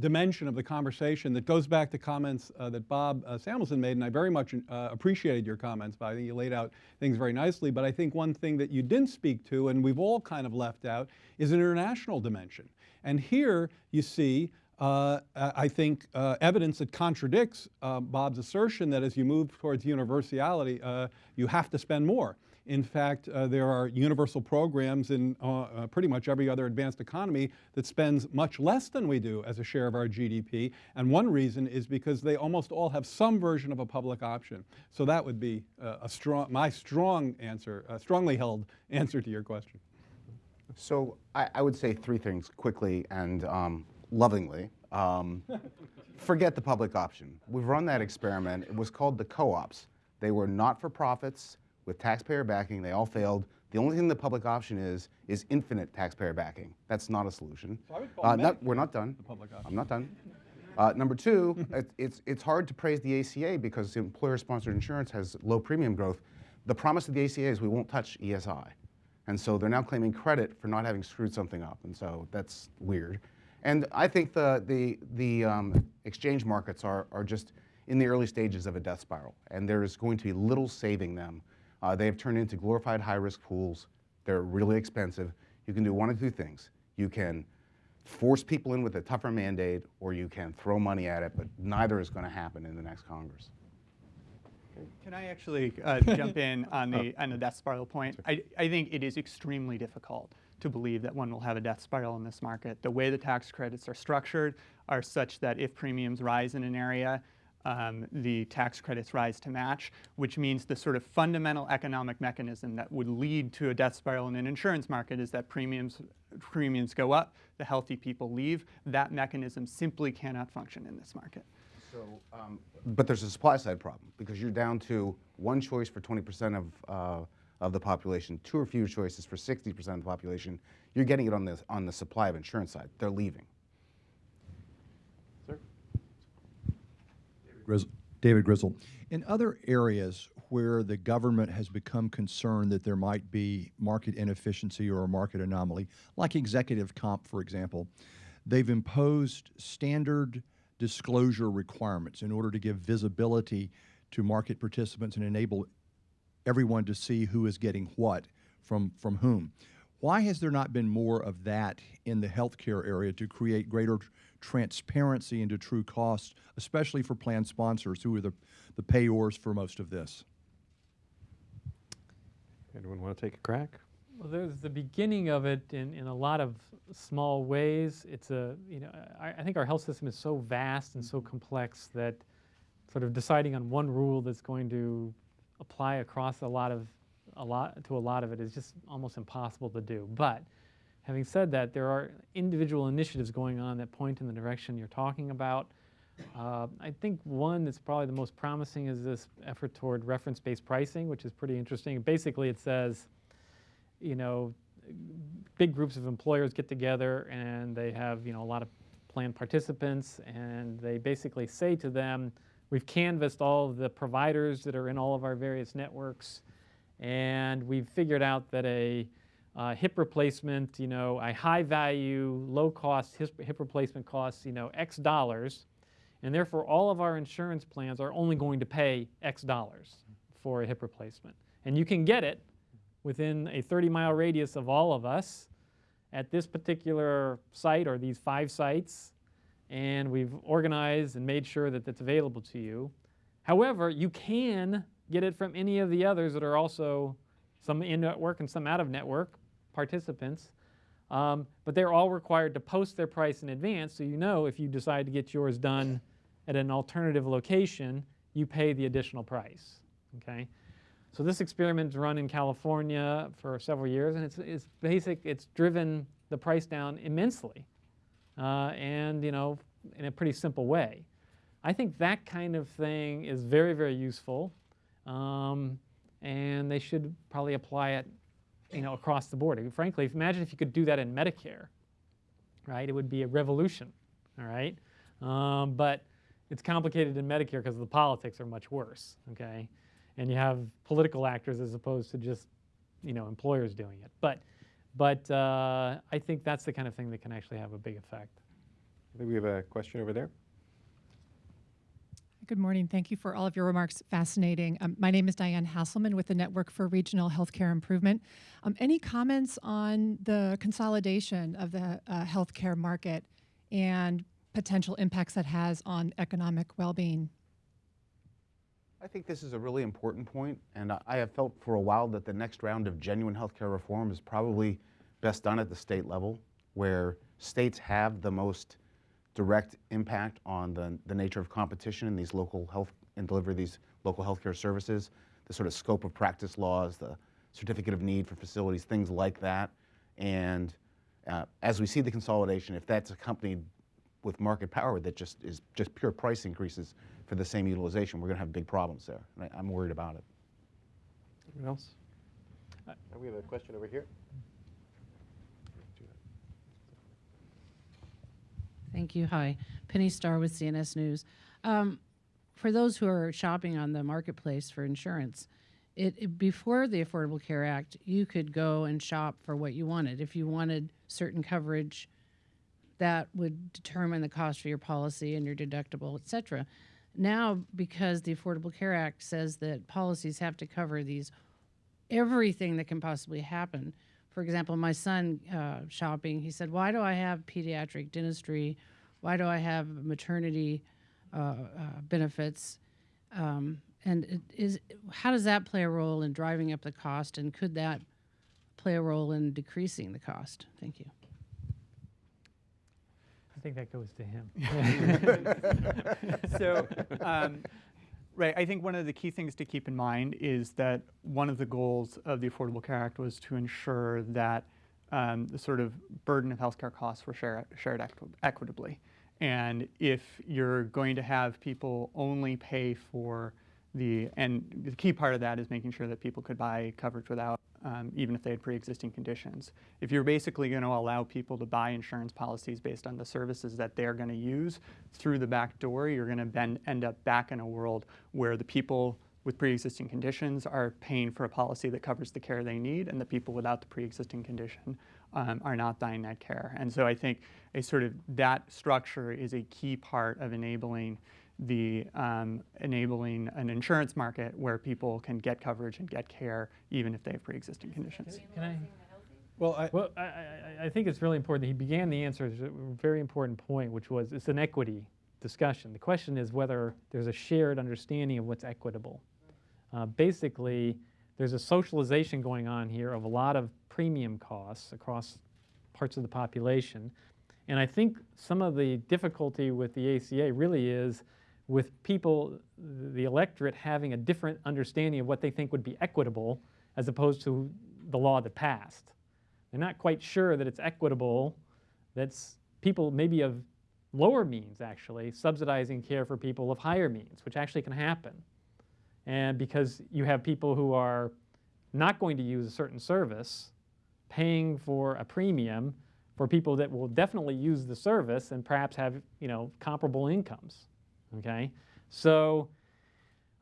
dimension of the conversation that goes back to comments uh, that Bob uh, Samuelson made, and I very much appreciated your comments, Bob. I think you laid out things very nicely. But I think one thing that you didn't speak to, and we've all kind of left out, is an international dimension. And here you see uh, I think, uh, evidence that contradicts uh, Bob's assertion that as you move towards universality, uh, you have to spend more. In fact, uh, there are universal programs in uh, pretty much every other advanced economy that spends much less than we do as a share of our GDP. And one reason is because they almost all have some version of a public option. So that would be a strong, my strong answer, strongly held answer to your question. So I, I would say three things quickly, and um, lovingly. Um, forget the public option. We've run that experiment. It was called the co-ops. They were not-for-profits with taxpayer backing. They all failed. The only thing the public option is, is infinite taxpayer backing. That's not a solution. So uh, not, we're not done. I'm not done. Uh, number two, it, it's, it's hard to praise the ACA because employer-sponsored insurance has low premium growth. The promise of the ACA is we won't touch ESI. And so they're now claiming credit for not having screwed something up. And so that's weird. And I think the, the, the um, exchange markets are, are just in the early stages of a death spiral, and there is going to be little saving them. Uh, they have turned into glorified high-risk pools. They're really expensive. You can do one of two things. You can force people in with a tougher mandate or you can throw money at it, but neither is going to happen in the next Congress. Can I actually uh, jump in on the on the death spiral point? I, I think it is extremely difficult to believe that one will have a death spiral in this market. The way the tax credits are structured are such that if premiums rise in an area, um, the tax credits rise to match, which means the sort of fundamental economic mechanism that would lead to a death spiral in an insurance market is that premiums premiums go up, the healthy people leave. That mechanism simply cannot function in this market. So, um, but there's a supply side problem because you're down to one choice for 20% of, uh, of the population, two or fewer choices for 60% of the population. You're getting it on the, on the supply of insurance side. They're leaving. Sir? Grizz- David Grizzle. In other areas where the government has become concerned that there might be market inefficiency or a market anomaly, like executive comp, for example, they've imposed standard disclosure requirements in order to give visibility to market participants and enable everyone to see who is getting what from, from whom. Why has there not been more of that in the healthcare area to create greater transparency into true costs, especially for plan sponsors who are the, the payors for most of this? Anyone want to take a crack? Well, there's the beginning of it in, in a lot of small ways. It's a, you know, I, I think our health system is so vast and so complex that sort of deciding on one rule that's going to apply across a lot of, a lot, to a lot of it is just almost impossible to do. But having said that, there are individual initiatives going on that point in the direction you're talking about. Uh, I think one that's probably the most promising is this effort toward reference-based pricing, which is pretty interesting. Basically, it says, you know, big groups of employers get together and they have, you know, a lot of plan participants and they basically say to them, we've canvassed all of the providers that are in all of our various networks and we've figured out that a uh, hip replacement, you know, a high value, low cost hip, hip replacement costs, you know, X dollars and therefore all of our insurance plans are only going to pay X dollars for a hip replacement. And you can get it within a 30 mile radius of all of us at this particular site or these five sites, and we've organized and made sure that it's available to you. However, you can get it from any of the others that are also some in network and some out of network participants. Um, but they're all required to post their price in advance so you know if you decide to get yours done at an alternative location, you pay the additional price. Okay? So this experiment's run in California for several years, and it's, it's basic. It's driven the price down immensely, uh, and you know, in a pretty simple way. I think that kind of thing is very, very useful, um, and they should probably apply it, you know, across the board. Frankly, imagine if you could do that in Medicare, right? It would be a revolution, all right? Um, but it's complicated in Medicare because the politics are much worse, okay? and you have political actors as opposed to just you know employers doing it. But but uh, I think that's the kind of thing that can actually have a big effect. I think we have a question over there. Good morning. Thank you for all of your remarks. Fascinating. Um, my name is Diane Hasselman with the Network for Regional Healthcare Improvement. Um, any comments on the consolidation of the uh, healthcare market and potential impacts that has on economic well-being? I think this is a really important point, and I- have felt for a while that the next round of genuine healthcare reform is probably best done at the state level, where states have the most direct impact on the, the nature of competition in these local health and deliver these local healthcare services, the sort of scope of practice laws, the certificate of need for facilities, things like that. And uh, as we see the consolidation, if that's accompanied with market power that just is just pure price increases for the same utilization, we're going to have big problems there. And I, I'm worried about it. Anyone else? Uh, we have a question over here. Thank you. Hi. Penny Starr with CNS News. Um, for those who are shopping on the marketplace for insurance, it, it- before the Affordable Care Act, you could go and shop for what you wanted. If you wanted certain coverage, that would determine the cost for your policy and your deductible, et cetera. Now, because the Affordable Care Act says that policies have to cover these everything that can possibly happen for example, my son uh, shopping, he said, "Why do I have pediatric dentistry? Why do I have maternity uh, uh, benefits?" Um, and is how does that play a role in driving up the cost, and could that play a role in decreasing the cost? Thank you. I think that goes to him. so, um, right, I think one of the key things to keep in mind is that one of the goals of the Affordable Care Act was to ensure that um, the sort of burden of healthcare costs were share, shared equi- equitably. And if you're going to have people only pay for the, and the key part of that is making sure that people could buy coverage without, um, even if they had pre-existing conditions. If you're basically going to allow people to buy insurance policies based on the services that they're going to use through the back door, you're going to end up back in a world where the people with pre-existing conditions are paying for a policy that covers the care they need, and the people without the pre-existing condition um, are not buying that care. And so I think a sort of that structure is a key part of enabling the um, enabling an insurance market where people can get coverage and get care even if they have pre-existing conditions. Can I? Well, I, Well, I, I, I think it's really important. That he began the answer with a very important point, which was it's an equity discussion. The question is whether there's a shared understanding of what's equitable. Uh, basically, there's a socialization going on here of a lot of premium costs across parts of the population. And I think some of the difficulty with the ACA really is with people, the electorate having a different understanding of what they think would be equitable as opposed to the law that passed. They're not quite sure that it's equitable, that's people maybe of lower means actually subsidizing care for people of higher means, which actually can happen. And because you have people who are not going to use a certain service, paying for a premium for people that will definitely use the service and perhaps have you know comparable incomes. Okay, so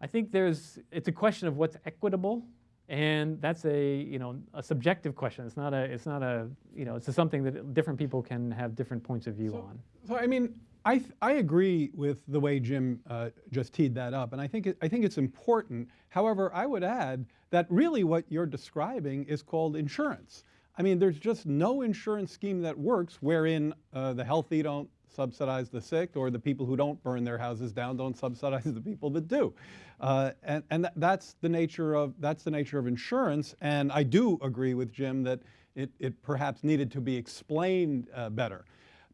I think there's it's a question of what's equitable, and that's a you know a subjective question. It's not a it's not a you know it's something that different people can have different points of view on. So I mean, I th- I agree with the way Jim uh, just teed that up, and I think it, I think it's important. However, I would add that really what you're describing is called insurance. I mean, there's just no insurance scheme that works wherein uh, the healthy don't subsidize the sick, or the people who don't burn their houses down don't subsidize the people that do. Uh, and and th- that's the nature of that's the nature of insurance. And I do agree with Jim that it, it perhaps needed to be explained uh, better.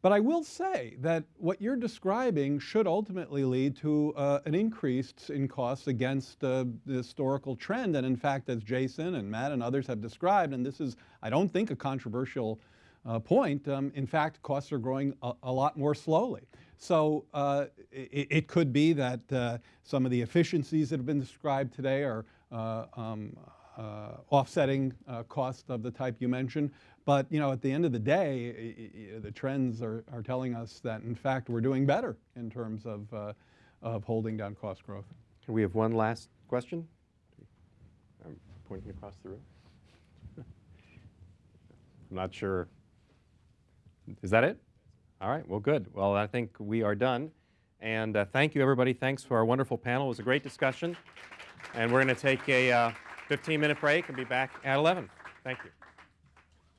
But I will say that what you're describing should ultimately lead to uh, an increase in costs against uh, the historical trend. And in fact, as Jason and Matt and others have described, and this is, I don't think, a controversial uh, point, um, in fact, costs are growing a, a lot more slowly. So uh, it, it, could be that uh, some of the efficiencies that have been described today are uh, um, uh, offsetting uh, costs of the type you mentioned. But you know, at the end of the day, the trends are, are telling us that in fact we're doing better in terms of, of holding down cost growth. Can we have one last question? I'm pointing across the room. I'm not sure. Is that it? All right, well, good. Well, I think we are done. And uh, thank you, everybody. Thanks for our wonderful panel. It was a great discussion. And we're going to take a 15-minute break and be back at 11. Thank you.